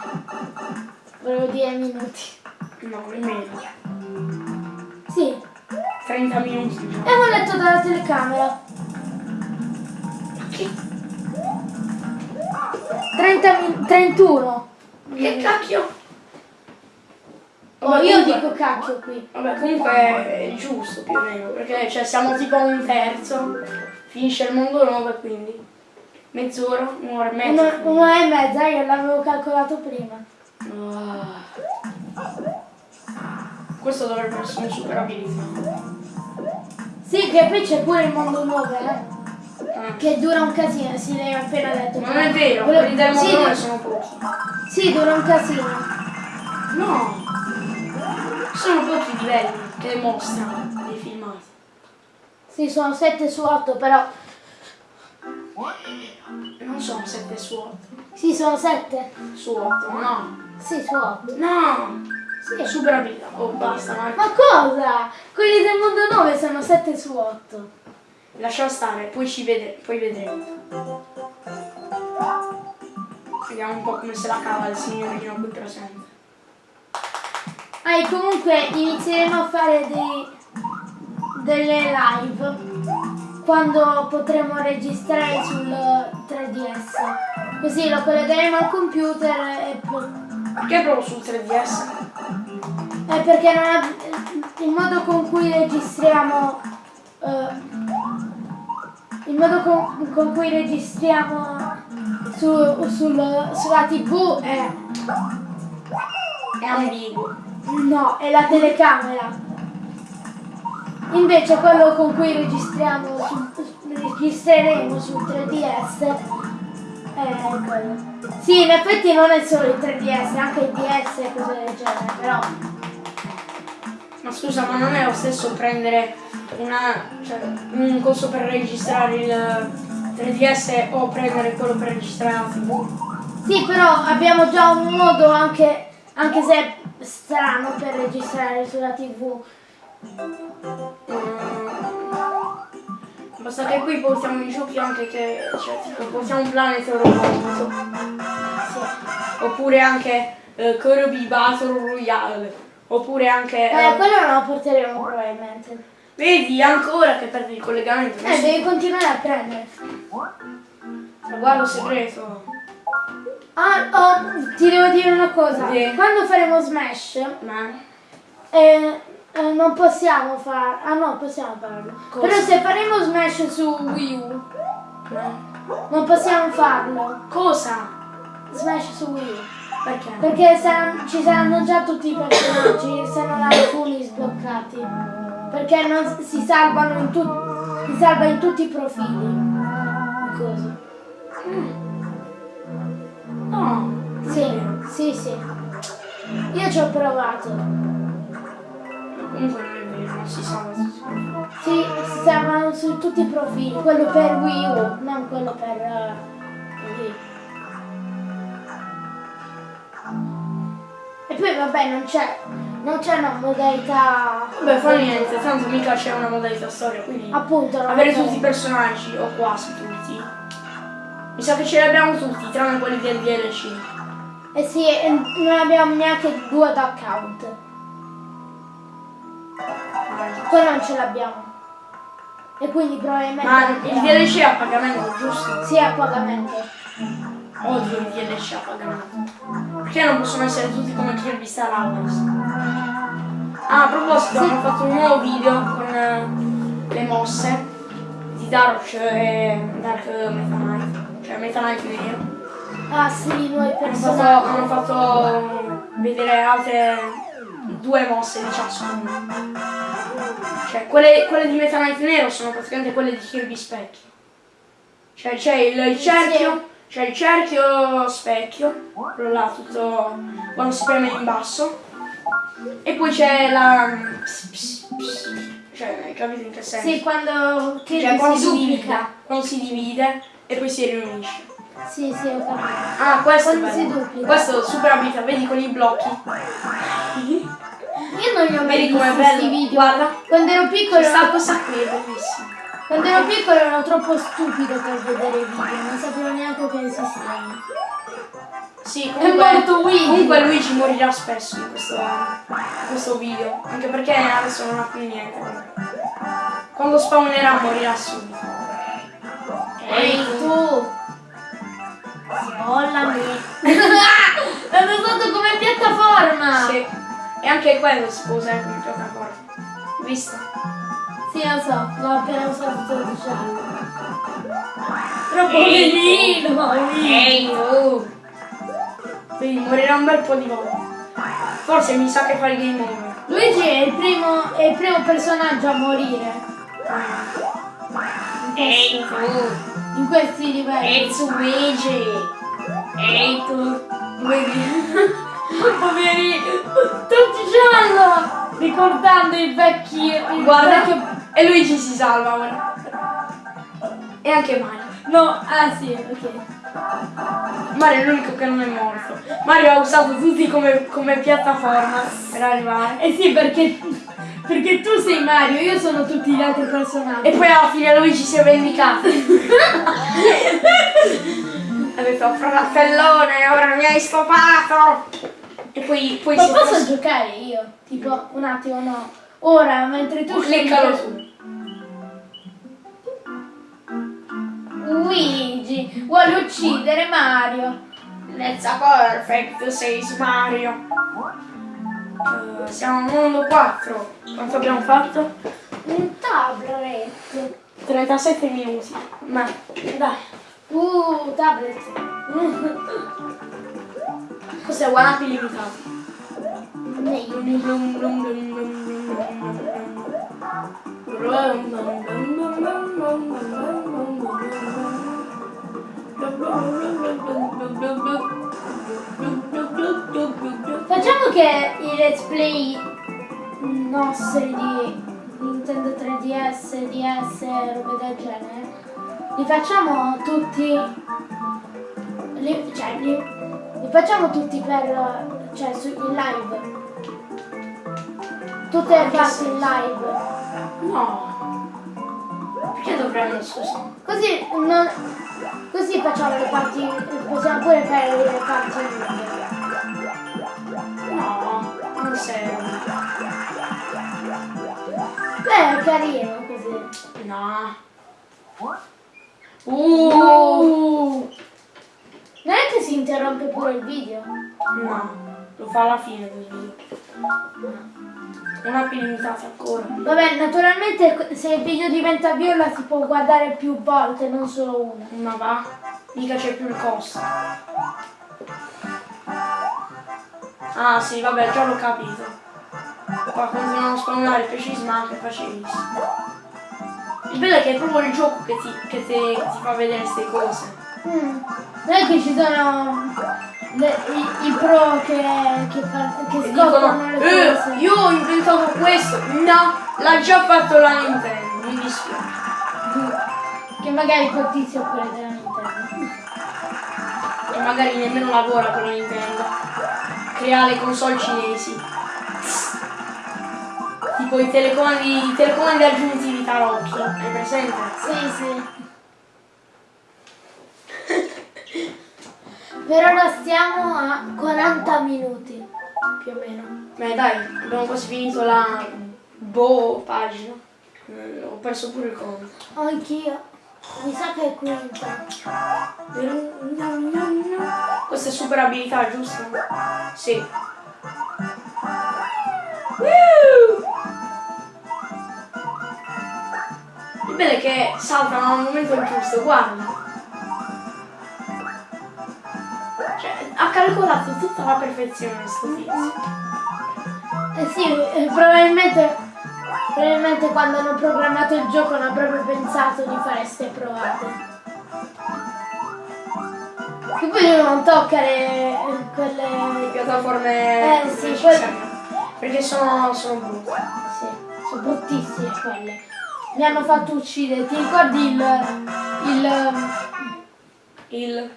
[SPEAKER 2] Volevo dire minuti.
[SPEAKER 1] No, nemmeno.
[SPEAKER 2] Sì,
[SPEAKER 1] 30 minuti già.
[SPEAKER 2] abbiamo letto dalla telecamera.
[SPEAKER 1] Che,
[SPEAKER 2] 30 min- 31.
[SPEAKER 1] Che cacchio?
[SPEAKER 2] Oh,
[SPEAKER 1] Vabbè,
[SPEAKER 2] io
[SPEAKER 1] comunque-
[SPEAKER 2] dico cacchio qui.
[SPEAKER 1] Vabbè, comunque è giusto più o meno, perché cioè, siamo tipo a un terzo, finisce il mondo 9 quindi mezz'ora, un'ora e mezza.
[SPEAKER 2] Una, una e mezza, io l'avevo calcolato prima.
[SPEAKER 1] Ah. Questo dovrebbe essere un super abilità.
[SPEAKER 2] Sì, che poi c'è pure il mondo 9, eh.
[SPEAKER 1] Ah.
[SPEAKER 2] Che dura un casino, sì, l'hai appena detto.
[SPEAKER 1] Non è vero,
[SPEAKER 2] Volevo-
[SPEAKER 1] quelli del mondo
[SPEAKER 2] sì,
[SPEAKER 1] 9
[SPEAKER 2] du-
[SPEAKER 1] sono pochi.
[SPEAKER 2] sì, dura un casino.
[SPEAKER 1] No! Sono pochi i livelli che mostrano nei filmati.
[SPEAKER 2] Sì, sono 7 su 8, però.
[SPEAKER 1] Non sono 7 su 8.
[SPEAKER 2] Sì, sono 7.
[SPEAKER 1] Su 8, no.
[SPEAKER 2] Sì, su 8.
[SPEAKER 1] No!
[SPEAKER 2] Sì.
[SPEAKER 1] Super abilità. Oh, basta, ma
[SPEAKER 2] Ma cosa? Quelli del mondo 9 sono 7 su 8.
[SPEAKER 1] Lascia stare, poi ci vede, poi vedremo. Vediamo un po' come se la cava il signorino qui presente.
[SPEAKER 2] Ah, e comunque inizieremo a fare dei, delle live quando potremo registrare sul 3DS. Così lo collegheremo al computer e poi.
[SPEAKER 1] Perché proprio sul 3DS?
[SPEAKER 2] Eh, perché non ab- il modo con cui registriamo eh, il modo con, con cui registriamo su, sul- sulla tv è
[SPEAKER 1] È ambiguo.
[SPEAKER 2] no, è la telecamera invece quello con cui registriamo su- registreremo sul 3DS è quello sì, in effetti non è solo il 3DS, è anche il DS e cose del genere, però
[SPEAKER 1] Ma scusa, ma non è lo stesso prendere una, cioè, un coso per registrare il 3DS o prendere quello per registrare la TV?
[SPEAKER 2] Sì, però abbiamo già un modo anche, anche se è strano per registrare sulla tv.
[SPEAKER 1] Mm. Basta che qui portiamo in giochi anche che, cioè, tipo, portiamo un Planet Roboto.
[SPEAKER 2] Sì.
[SPEAKER 1] Oppure anche eh, Kirby Battle Royale. Oppure anche...
[SPEAKER 2] Eh,
[SPEAKER 1] eh,
[SPEAKER 2] quello non lo porteremo probabilmente.
[SPEAKER 1] vedi, ancora che perdi il collegamento.
[SPEAKER 2] Eh, devi continuare a prendere.
[SPEAKER 1] Guardo segreto.
[SPEAKER 2] Ah, oh, ti devo dire una cosa.
[SPEAKER 1] Sì.
[SPEAKER 2] Quando faremo Smash,
[SPEAKER 1] Ma...
[SPEAKER 2] eh, eh, non possiamo far... Ah no, possiamo farlo.
[SPEAKER 1] Cosa?
[SPEAKER 2] Però se faremo Smash su Wii U,
[SPEAKER 1] ma-
[SPEAKER 2] non possiamo farlo.
[SPEAKER 1] Cosa?
[SPEAKER 2] Smash su Wii U.
[SPEAKER 1] Perché?
[SPEAKER 2] Perché saranno- ci saranno già tutti i personaggi, se non alcuni sbloccati. Perché non si salvano in tutti. Si salva in tutti i profili. Così.
[SPEAKER 1] No.
[SPEAKER 2] Sì, sì, sì. Io ci ho provato.
[SPEAKER 1] Comunque non è vero, si salva tutti.
[SPEAKER 2] Sì, si salvano su tutti i profili. Quello per Wii U, non quello per eh, poi vabbè non c'è. Non c'è una modalità.
[SPEAKER 1] Vabbè, fa niente, tanto mica c'è una modalità storia, quindi
[SPEAKER 2] Appunto,
[SPEAKER 1] avere tutti i personaggi, o quasi tutti. Mi sa che ce li abbiamo tutti, tranne quelli del DLC.
[SPEAKER 2] Eh sì, non abbiamo neanche due ad account. Quello non ce l'abbiamo. E quindi probabilmente.
[SPEAKER 1] Ma il DLC è a pagamento, giusto?
[SPEAKER 2] Sì, a pagamento.
[SPEAKER 1] Odio il DLC a pagamento. Perché non possono essere tutti come Kirby Star Allies? Ah, a proposito, hanno fatto un nuovo video con eh, le mosse di Dark e Dark Meta Knight. Cioè Meta Knight vero.
[SPEAKER 2] Ah sì, nuovi
[SPEAKER 1] Hanno fatto,
[SPEAKER 2] personaggi.
[SPEAKER 1] hanno fatto vedere altre due mosse di ciascuno. Cioè, quelle, quelle di Meta Knight Nero sono praticamente quelle di Kirby Specchio. Cioè, c'è il cerchio, c'è il cerchio specchio, quello là tutto quando si preme in basso. E poi c'è la. ps- ps- ps- Cioè, hai capito in che senso?
[SPEAKER 2] Sì, quando che
[SPEAKER 1] Cioè, quando
[SPEAKER 2] si
[SPEAKER 1] si
[SPEAKER 2] duplica.
[SPEAKER 1] quando si divide e poi si riunisce.
[SPEAKER 2] Sì, sì, ho capito.
[SPEAKER 1] Ah, questo
[SPEAKER 2] Quando si duplica.
[SPEAKER 1] Questo super abilità, vedi con i blocchi.
[SPEAKER 2] Io non li ho mai
[SPEAKER 1] com'è
[SPEAKER 2] questi video.
[SPEAKER 1] Guarda.
[SPEAKER 2] Quando ero piccolo
[SPEAKER 1] sta questa qui, è bellissima.
[SPEAKER 2] Quando ero piccolo ero troppo stupido per vedere i video, non sapevo neanche che esistevano.
[SPEAKER 1] Sì,
[SPEAKER 2] È morto Luigi.
[SPEAKER 1] Comunque Luigi morirà spesso in questo, in questo video. Anche perché adesso non ha più niente. Quando spawnerà morirà subito.
[SPEAKER 2] Ehi tu! Smollami! L'hanno usato come piattaforma!
[SPEAKER 1] Sì. E anche quello si può usare come piattaforma. Visto?
[SPEAKER 2] Sì, lo so, l'ho appena usato 12 anni. Troppo
[SPEAKER 1] Ehi,
[SPEAKER 2] bellino!
[SPEAKER 1] Ehi tu! Quindi morirà un bel po' di volte. Forse mi sa che fa il game over.
[SPEAKER 2] Luigi è il primo, è il primo personaggio a morire
[SPEAKER 1] Ehi tu!
[SPEAKER 2] in questi livelli.
[SPEAKER 1] Ehi tu Luigi! Ehi tu! Vedi?
[SPEAKER 2] Poveri! Tutti giallo! Ricordando i vecchi.
[SPEAKER 1] Guarda,
[SPEAKER 2] vecchio...
[SPEAKER 1] e Luigi si salva ora. E anche Mario.
[SPEAKER 2] No, ah sì, ok.
[SPEAKER 1] Mario è l'unico che non è morto. Mario ha usato tutti come, come piattaforma per arrivare.
[SPEAKER 2] Eh sì, perché, perché tu sei Mario, io sono tutti gli altri personaggi.
[SPEAKER 1] E poi alla fine Luigi si è vendicato. ha detto fratellone, ora mi hai scopato. E poi, poi
[SPEAKER 2] Ma posso giocare io? Tipo, un attimo, no. Ora, mentre tu
[SPEAKER 1] Cliccalo su.
[SPEAKER 2] Luigi vuole uccidere Mario.
[SPEAKER 1] Let's go perfect, says Mario. Eh, siamo al mondo 4. Quanto abbiamo fatto?
[SPEAKER 2] Un tablet.
[SPEAKER 1] 37 minuti. Ma dai.
[SPEAKER 2] Uh, tablet.
[SPEAKER 1] Questo è one up illimitato.
[SPEAKER 2] Meglio. Facciamo che i let's play nostri di Nintendo 3DS, DS, robe del genere, li facciamo tutti, li, cioè li, li facciamo tutti per, cioè su, in live. Tutte le parti in live.
[SPEAKER 1] No. Perché dovremmo, scusa?
[SPEAKER 2] Così, non, così facciamo le parti, possiamo pure fare le parti.
[SPEAKER 1] No, non serve.
[SPEAKER 2] Beh, è carino così.
[SPEAKER 1] No. Uh.
[SPEAKER 2] Non è che si interrompe pure il video?
[SPEAKER 1] No, lo fa alla fine del video. Una limitata ancora.
[SPEAKER 2] Vabbè, naturalmente se il video diventa viola si può guardare più volte, non solo una.
[SPEAKER 1] Ma va, mica c'è più il costo. Ah sì, vabbè, già l'ho capito. Qua continuano a spawnare smart, è facilissimo. Il bello è che è proprio il gioco che ti, che ti, che ti fa vedere queste cose.
[SPEAKER 2] Mm. Non è che ci sono le- i, i pro che, che, fa- che scoprono
[SPEAKER 1] dicono,
[SPEAKER 2] le
[SPEAKER 1] eh,
[SPEAKER 2] cose.
[SPEAKER 1] io ho inventato questo. No, l'ha già fatto la Nintendo, mi dispiace.
[SPEAKER 2] Che magari quel tizio pure della Nintendo.
[SPEAKER 1] E magari nemmeno lavora con la Nintendo. Crea le console cinesi. Tipo i telecomandi, i telecomandi aggiuntivi tarocchi, hai presente?
[SPEAKER 2] Sì, sì. Per ora stiamo a 40 minuti, più o meno.
[SPEAKER 1] Beh dai, abbiamo quasi finito la boh pagina. Eh, ho perso pure il conto.
[SPEAKER 2] Anch'io. Mi sa che è quinta.
[SPEAKER 1] Questa è super abilità, giusto? Sì. Il bello è che saltano al momento giusto, guarda. Ha calcolato tutta la perfezione sto tizio.
[SPEAKER 2] Eh sì, eh, probabilmente, probabilmente quando hanno programmato il gioco non avrebbero pensato di fare ste provate. Che poi non toccare quelle...
[SPEAKER 1] Piattaforme
[SPEAKER 2] Eh, sì,
[SPEAKER 1] necessarie. Perché sono, sono brutte.
[SPEAKER 2] Sì, sono bruttissime quelle. Mi hanno fatto uccidere. Ti ricordi il, il,
[SPEAKER 1] Il...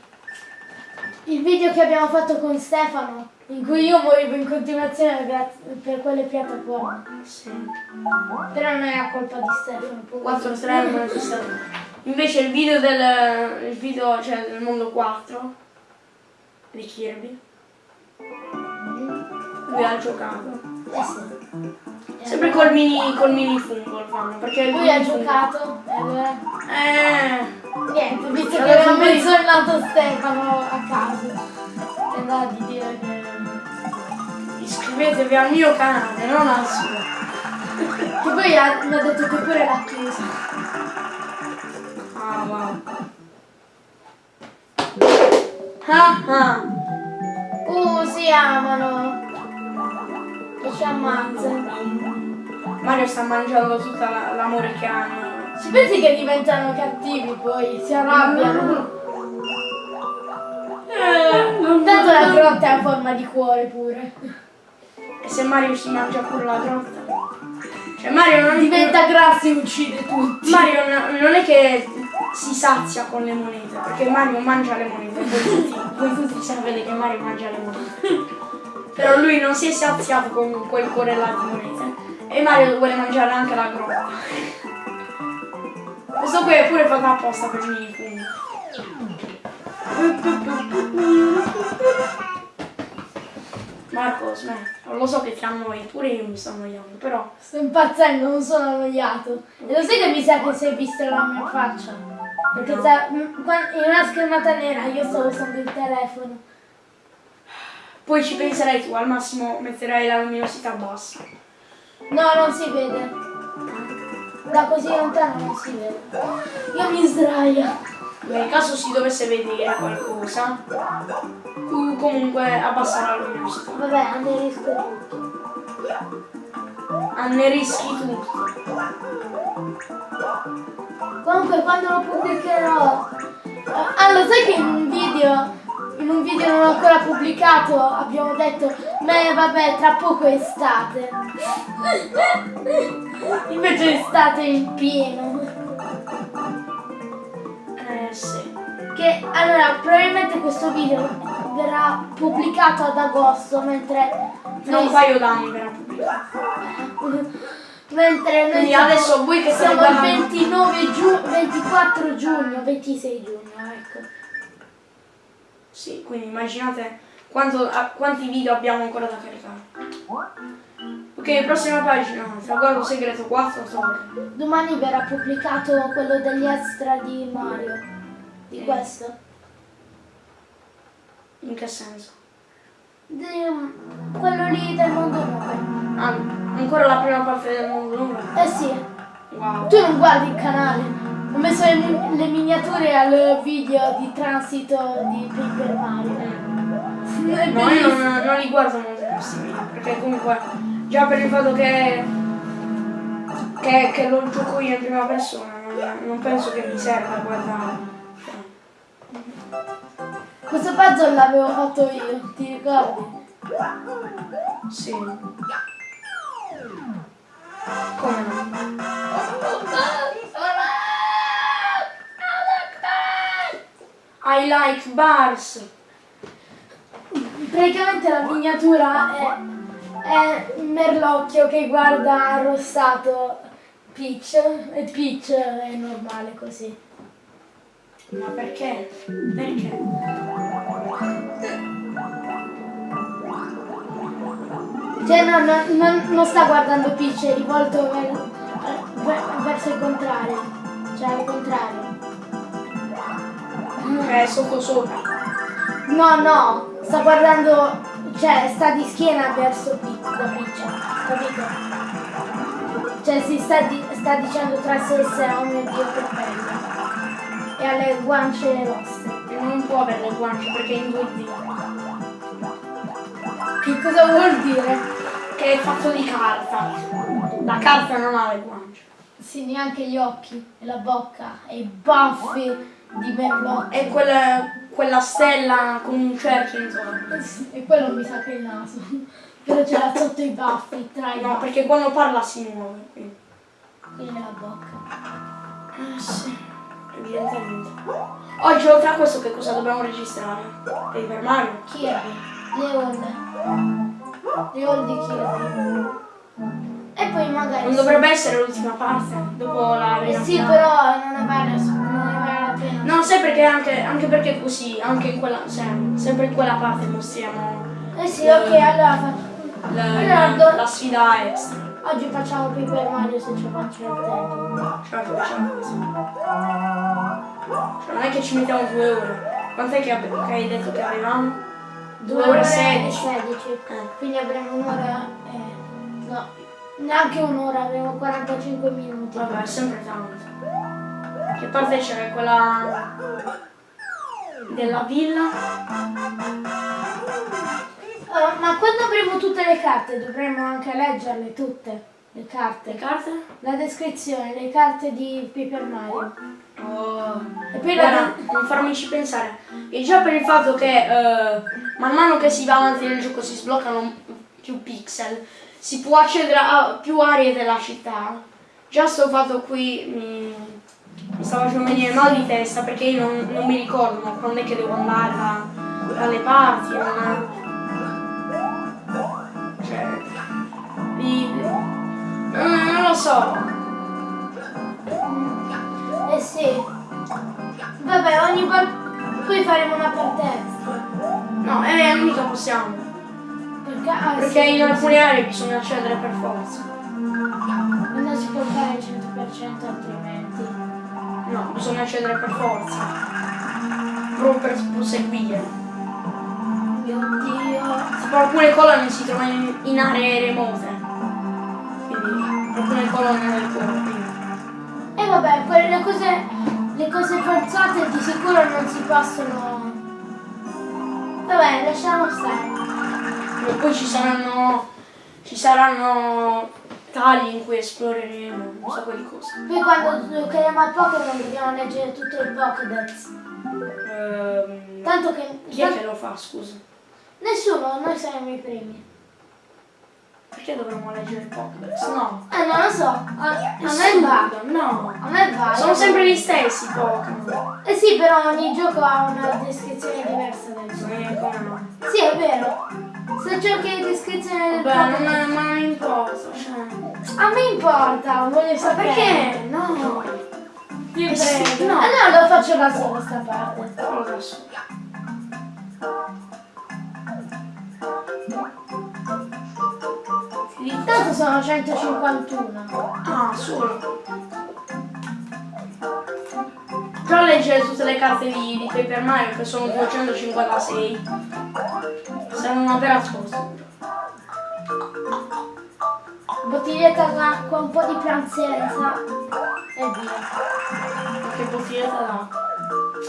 [SPEAKER 2] il video che abbiamo fatto con Stefano? In cui io morivo in continuazione per quelle piattaforme.
[SPEAKER 1] Sì.
[SPEAKER 2] Però non è a colpa di Stefano.
[SPEAKER 1] 4 3 non esiste. Invece il video del. il video, cioè del mondo 4 di Kirby. Lui ha giocato.
[SPEAKER 2] Eh sì.
[SPEAKER 1] Sempre col mini, col mini fungo lo fanno. Perché
[SPEAKER 2] Lui ha giocato e allora...
[SPEAKER 1] Eh.
[SPEAKER 2] Niente, visto che
[SPEAKER 1] sempre-
[SPEAKER 2] menzionato Stefano a caso. È andata di dire che...
[SPEAKER 1] Iscrivetevi al mio canale, non al suo.
[SPEAKER 2] Che poi ha- mi ha detto che pure l'ha chiuso.
[SPEAKER 1] Ah wow. Ah ah.
[SPEAKER 2] Uh, si amano. E ci ammazzano.
[SPEAKER 1] Mario sta mangiando tutta la- l'amore che hanno.
[SPEAKER 2] Ci pensi che diventano cattivi poi? Si arrabbiano? Tanto la grotta è a forma di cuore pure.
[SPEAKER 1] E se Mario si mangia pure la grotta? Cioè Mario non
[SPEAKER 2] Diventa grasso e uccide tutti.
[SPEAKER 1] Mario no- non è che si sazia con le monete, perché Mario mangia le monete, voi tutti, voi tutti sapete che Mario mangia le monete. Però lui non si è saziato con quel cuore là di monete. E Mario vuole mangiare anche la grotta. Questo qui è pure fatto apposta per i miei funghi. Marco, smetti. Lo so che ti annoi, pure io mi sto annoiando, però
[SPEAKER 2] Sto impazzendo, non sono annoiato. E lo sai che mi sa che si è vista la mia faccia? Perché sta- m- qua- in una schermata nera io stavo usando il telefono.
[SPEAKER 1] poi ci penserai tu, al massimo metterai la luminosità bassa.
[SPEAKER 2] No, non si vede. Da così lontano non si vede. Io mi sdraio.
[SPEAKER 1] Nel caso si dovesse vedere qualcosa, tu comunque abbassa la luminosità.
[SPEAKER 2] Vabbè, annerisco tutto.
[SPEAKER 1] Annerischi tutto.
[SPEAKER 2] Comunque quando lo pubblicherò. Ah, lo sai che in un video. In un video non ancora pubblicato abbiamo detto, beh vabbè, tra poco è estate. Invece è estate in pieno.
[SPEAKER 1] Eh sì.
[SPEAKER 2] Che allora probabilmente questo video verrà pubblicato ad agosto mentre
[SPEAKER 1] Tra un paio d'anni verrà pubblicato.
[SPEAKER 2] mentre noi
[SPEAKER 1] Quindi
[SPEAKER 2] siamo,
[SPEAKER 1] adesso voi che
[SPEAKER 2] siamo il
[SPEAKER 1] guardando-
[SPEAKER 2] 29 giugno, 24 giugno, 26 giugno.
[SPEAKER 1] Sì, quindi immaginate quanto- a- quanti video abbiamo ancora da caricare. Ok, prossima pagina, traguardo segreto 4 torre.
[SPEAKER 2] Domani verrà pubblicato quello degli extra di Mario. Di questo.
[SPEAKER 1] In che senso?
[SPEAKER 2] Di- quello lì del mondo 9.
[SPEAKER 1] Ah, ancora la prima parte del mondo numero.
[SPEAKER 2] Eh sì,
[SPEAKER 1] Wow.
[SPEAKER 2] tu non guardi il canale. Ho messo le, le miniature al video di transito di Paper Mario. È
[SPEAKER 1] No, io non, non li guardo molto video, perché comunque già per il fatto che, che, che lo gioco io in prima persona, non, non penso che mi serva guardare.
[SPEAKER 2] Questo puzzle l'avevo fatto io, ti ricordi?
[SPEAKER 1] Sì. Come no? I like bars.
[SPEAKER 2] Praticamente la miniatura è, è Merlocchio che guarda arrossato Peach e Peach è normale così.
[SPEAKER 1] Ma perché? Perché?
[SPEAKER 2] Cioè no, no, non, non sta guardando Peach, è rivolto ver- ver- verso il contrario. Cioè al contrario.
[SPEAKER 1] È sotto sopra.
[SPEAKER 2] No, no, sta guardando, cioè sta di schiena verso la Peach, capito? Cioè si sta, di- sta dicendo tra sé e sé, oh mio dio che bello. E ha le guance rosse.
[SPEAKER 1] Non può avere le guance perché è in 2D.
[SPEAKER 2] Che cosa vuol dire?
[SPEAKER 1] Che è fatto di carta. La carta non ha le guance.
[SPEAKER 2] Sì, neanche gli occhi, e la bocca, e i baffi di Merlot.
[SPEAKER 1] È quella, quella stella con un cerchio intorno.
[SPEAKER 2] E quello mi sa che è il naso. Però ce l'ha sotto i baffi, tra i
[SPEAKER 1] No,
[SPEAKER 2] baffi.
[SPEAKER 1] perché quando parla si muove. Quindi.
[SPEAKER 2] Quindi nella bocca.
[SPEAKER 1] Eh sì, evidentemente. Oggi oltre a questo che cosa dobbiamo registrare? Paper Mario?
[SPEAKER 2] Kirby, Leon. Leon di Kirby. E poi magari...
[SPEAKER 1] Non dovrebbe essere l'ultima parte, dopo la
[SPEAKER 2] Eh sì, però non ne vale, non
[SPEAKER 1] sai perché anche, anche perché così, anche in quella, cioè, sempre in quella parte mostriamo
[SPEAKER 2] Eh sì, ok, allora
[SPEAKER 1] la,
[SPEAKER 2] Allora,
[SPEAKER 1] la- sfida extra.
[SPEAKER 2] Oggi facciamo Paper Mario se ci faccio il tempo.
[SPEAKER 1] Cioè, facciamo così. Cioè, non è che ci mettiamo due ore. Quant'è che, che hai detto che avevamo? Due ore e sedici.
[SPEAKER 2] 16.
[SPEAKER 1] Eh.
[SPEAKER 2] Quindi avremo un'ora... eh, no, neanche un'ora, avremo 45 minuti.
[SPEAKER 1] Vabbè, è sempre tanto. Che parte c'è? Quella della villa?
[SPEAKER 2] Oh, ma quando avremo tutte le carte dovremo anche leggerle tutte, le carte.
[SPEAKER 1] Le carte?
[SPEAKER 2] La descrizione, le carte di Paper Mario.
[SPEAKER 1] Oh.
[SPEAKER 2] E poi la...
[SPEAKER 1] Non farmici pensare. E già per il fatto che eh, man mano che si va avanti nel gioco si sbloccano più pixel, si può accedere a più aree della città. Già sto fatto qui mi, mi sta facendo venire mal di testa perché io non, non mi ricordo ma quando è che devo andare da- dalle parti. Non, cioè, vi- non, non lo so.
[SPEAKER 2] Eh sì. Vabbè, ogni volta... Poi faremo una parte extra.
[SPEAKER 1] No, eh, mica possiamo.
[SPEAKER 2] Perché, ah,
[SPEAKER 1] Perché
[SPEAKER 2] sì,
[SPEAKER 1] in alcune aree bisogna accedere per forza.
[SPEAKER 2] Non si può fare il 100% altrimenti.
[SPEAKER 1] No, bisogna accedere per forza. Proprio per proseguire.
[SPEAKER 2] Mio Dio.
[SPEAKER 1] Tipo alcune colonne si trovano in, aree remote. Quindi alcune colonne del cuore.
[SPEAKER 2] E vabbè, quelle cose, le cose forzate di sicuro non si possono... Vabbè, lasciamo stare.
[SPEAKER 1] E poi ci saranno. ci saranno tagli in cui esploreremo un sacco di cose.
[SPEAKER 2] Poi quando giocheremo a Pokémon dobbiamo leggere tutto il Pokédex.
[SPEAKER 1] Ehm,
[SPEAKER 2] Tanto che...
[SPEAKER 1] chi è che lo fa, scusa?
[SPEAKER 2] Nessuno, noi saremo i primi.
[SPEAKER 1] Perché dovremmo leggere il Pokédex? No.
[SPEAKER 2] Eh, non lo so. A, a me va.
[SPEAKER 1] No.
[SPEAKER 2] A me va.
[SPEAKER 1] Sono sempre gli stessi Pokémon.
[SPEAKER 2] Eh sì, però ogni gioco ha una descrizione diversa del suo.
[SPEAKER 1] Eh, come no?
[SPEAKER 2] Sì, è vero. Se cerchi la descrizione del
[SPEAKER 1] Vabbè, non, è- ma non importa, cioè.
[SPEAKER 2] A me importa, voglio sapere.
[SPEAKER 1] Perché? No.
[SPEAKER 2] Ti
[SPEAKER 1] Eh
[SPEAKER 2] prego.
[SPEAKER 1] no.
[SPEAKER 2] Allora lo faccio da sola sta parte.
[SPEAKER 1] Da solo.
[SPEAKER 2] Intanto sono 151.
[SPEAKER 1] Ah, solo. Già leggere tutte le carte di, di Paper Mario che sono 256. Sarà una vera scossa.
[SPEAKER 2] Bottiglietta d'acqua, un po' di pranzenza e via.
[SPEAKER 1] Che bottiglietta d'acqua.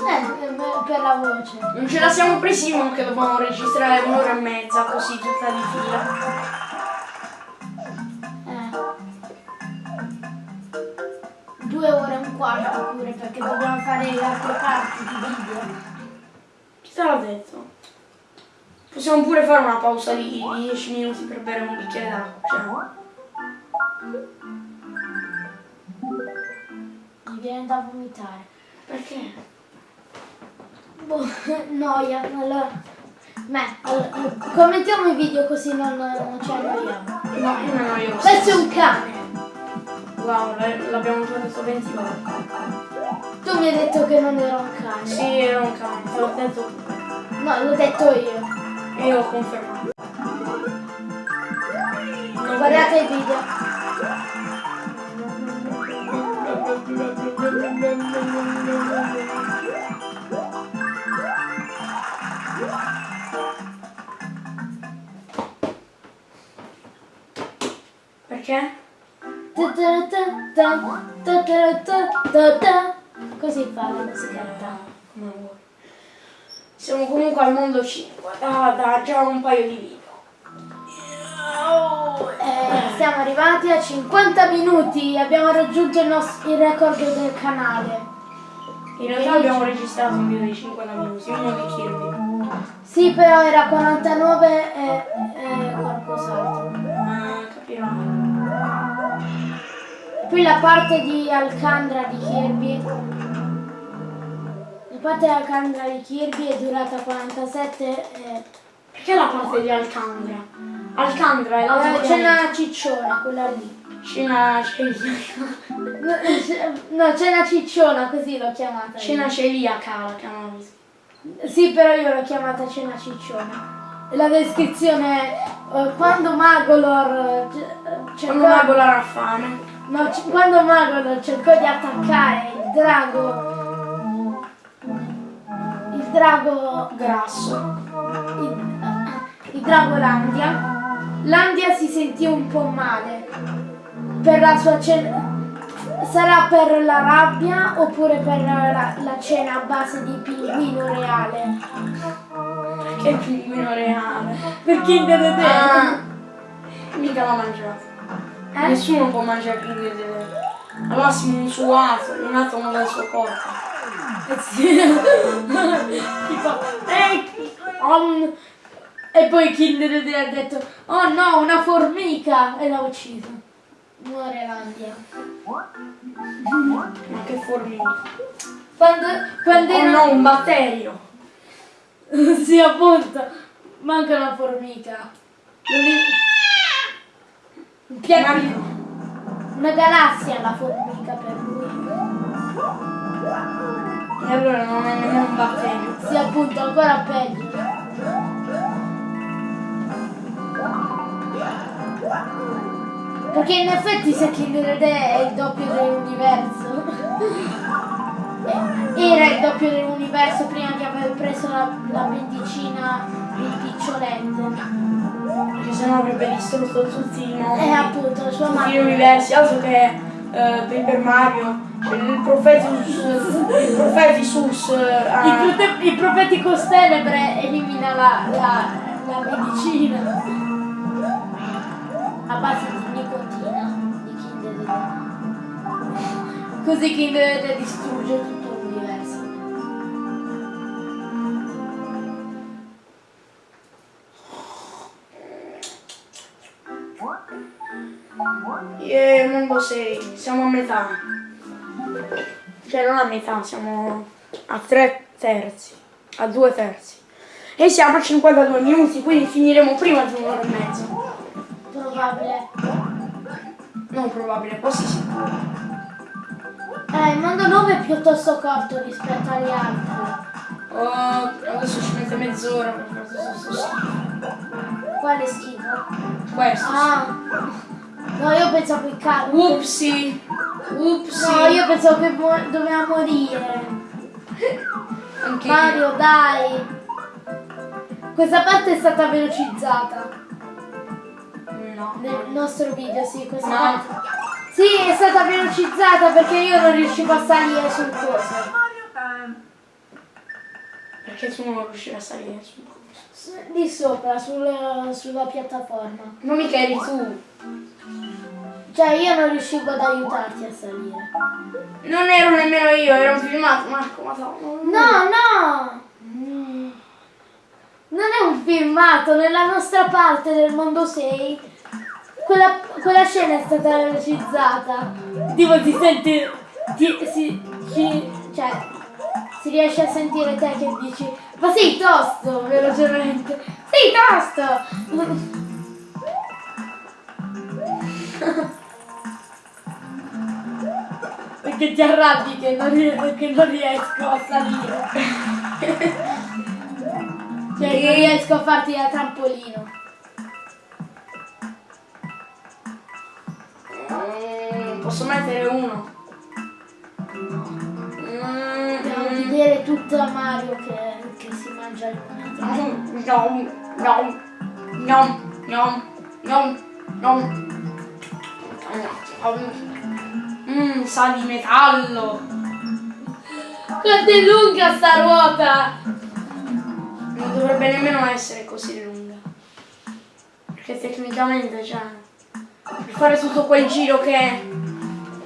[SPEAKER 2] Eh, eh, per la voce.
[SPEAKER 1] Non ce la siamo presi uno che dobbiamo registrare un'ora e mezza così tutta di fila.
[SPEAKER 2] Eh. Due ore e un quarto pure perché dobbiamo fare le altre parti di video.
[SPEAKER 1] Chi te l'ha detto? Possiamo pure fare una pausa di 10 minuti per bere un bicchiere d'acqua. Cioè,
[SPEAKER 2] Mi viene da vomitare.
[SPEAKER 1] perché?
[SPEAKER 2] Boh, noia, allora. Beh, allora, commentiamo i video così non, non ci annoiamo.
[SPEAKER 1] No, io non io.
[SPEAKER 2] Questo è un cane.
[SPEAKER 1] Wow, l'abbiamo già detto 20 volte.
[SPEAKER 2] Tu mi hai detto che non era un cane.
[SPEAKER 1] Sì, era un cane, te l'ho detto
[SPEAKER 2] No, l'ho detto io.
[SPEAKER 1] Io confermo.
[SPEAKER 2] Guardate il video.
[SPEAKER 1] Perché?
[SPEAKER 2] Così fa la musichetta.
[SPEAKER 1] Come vuoi. Siamo comunque al mondo 5, da, da già un paio di video.
[SPEAKER 2] Eh, siamo arrivati a 50 minuti, abbiamo raggiunto il, nostro, il record del canale.
[SPEAKER 1] In realtà abbiamo registrato un video di 50 minuti, uno di Kirby.
[SPEAKER 2] Sì, però era 49 e, e qualcos'altro.
[SPEAKER 1] Ma capirai.
[SPEAKER 2] Poi la parte di Alcandra di Kirby. La parte Alcandra di Kirby è durata 47 e...
[SPEAKER 1] Perché la parte di Alcandra? Alcandra è la
[SPEAKER 2] Eh, c'è una cicciona, quella lì.
[SPEAKER 1] Scena celiaca.
[SPEAKER 2] No, c'è- una cicciona, così l'ho chiamata. io.
[SPEAKER 1] Scena celiaca la chiamano.
[SPEAKER 2] Sì, però io l'ho chiamata cena cicciona. La descrizione è eh, quando Magolor eh, cercò,
[SPEAKER 1] Quando mago la raffame.
[SPEAKER 2] no, quando Magolor cercò di attaccare il drago drago
[SPEAKER 1] Grasso.
[SPEAKER 2] il, il drago Landia Landia si sentì un po' male per la sua cena sarà per la rabbia oppure per la, la cena a base di pinguino reale
[SPEAKER 1] Che pinguino reale.
[SPEAKER 2] per Kinder Dedè
[SPEAKER 1] Ah, mica l'ha mangiato.
[SPEAKER 2] Eh?
[SPEAKER 1] Nessuno può mangiare pinguino di Al massimo un suo atomo, un atomo del suo corpo.
[SPEAKER 2] Eh tipo "Ehi, om." e poi Kinder ha detto oh no una formica. E l'ha ucciso. Muore Landia
[SPEAKER 1] Ma che formica.
[SPEAKER 2] quando, quando
[SPEAKER 1] Oh
[SPEAKER 2] era
[SPEAKER 1] no, un batterio.
[SPEAKER 2] sì appunto. Manca una formica. Un pianeta una galassia la formica per lui
[SPEAKER 1] E allora non è nemmeno un batterio.
[SPEAKER 2] sì appunto ancora peggio perché in effetti se Kinder Dedè è il doppio dell'universo era il doppio dell'universo prima di aver preso la, la medicina il picciolente
[SPEAKER 1] Perché sennò avrebbe distrutto tutti i mondi.
[SPEAKER 2] e appunto sua
[SPEAKER 1] tutti gli
[SPEAKER 2] madre
[SPEAKER 1] universi, altro che eh, Paper Mario, cioè il Profetus, il Profetisus,
[SPEAKER 2] I,
[SPEAKER 1] eh,
[SPEAKER 2] prote- i profeti Costenebre elimina la, la, la medicina a base di nicotina di Kinder. Così Kinder distrugge tutto
[SPEAKER 1] e mondo 6, siamo a metà. Cioè non a metà, siamo a tre terzi, a due terzi. E siamo a 52 minuti, quindi finiremo prima di un'ora e mezza.
[SPEAKER 2] Probabile.
[SPEAKER 1] Non probabile, quasi sicuro.
[SPEAKER 2] Eh, il mondo 9 è piuttosto corto rispetto agli altri.
[SPEAKER 1] Oh, adesso ci mette mezz'ora per fare questo schifo.
[SPEAKER 2] Quale schifo?
[SPEAKER 1] Questo.
[SPEAKER 2] Ah. No, io pensavo il caldo.
[SPEAKER 1] Upsi. Upsi.
[SPEAKER 2] No, io pensavo che mo- doveva morire.
[SPEAKER 1] Anche io.
[SPEAKER 2] Mario, dai! Questa parte è stata velocizzata
[SPEAKER 1] No.
[SPEAKER 2] nel nostro video, sì, questa
[SPEAKER 1] No.
[SPEAKER 2] parte. Sì, è stata velocizzata perché io non riuscivo a salire sul coso.
[SPEAKER 1] Perché tu non riuscivi a salire su
[SPEAKER 2] S- Lì sopra, sul- sulla piattaforma.
[SPEAKER 1] Ma mica eri tu.
[SPEAKER 2] Cioè io non riuscivo ad aiutarti a salire.
[SPEAKER 1] Non ero nemmeno io, un filmato, Marco, ma no.
[SPEAKER 2] No, no! Non è un filmato, nella nostra parte del mondo 6 quella, quella scena è stata velocizzata. Tipo ti senti. Ti, si, ci- cioè, si riesce a sentire te che dici Ma sei tosto velocemente! Sei tosto! Perché ti arrabbi che non, che non riesco a salire. Cioè non riesco a farti da trampolino.
[SPEAKER 1] Mm, posso mettere uno. Mm,
[SPEAKER 2] Devo vedere tutta Mario che, che si mangia il moneta.
[SPEAKER 1] No, no, no, no, no, no. Mmm, sa di metallo.
[SPEAKER 2] Quanto è lunga sta ruota!
[SPEAKER 1] dovrebbe nemmeno essere così lunga. Perché tecnicamente, cioè, per fare tutto quel giro che...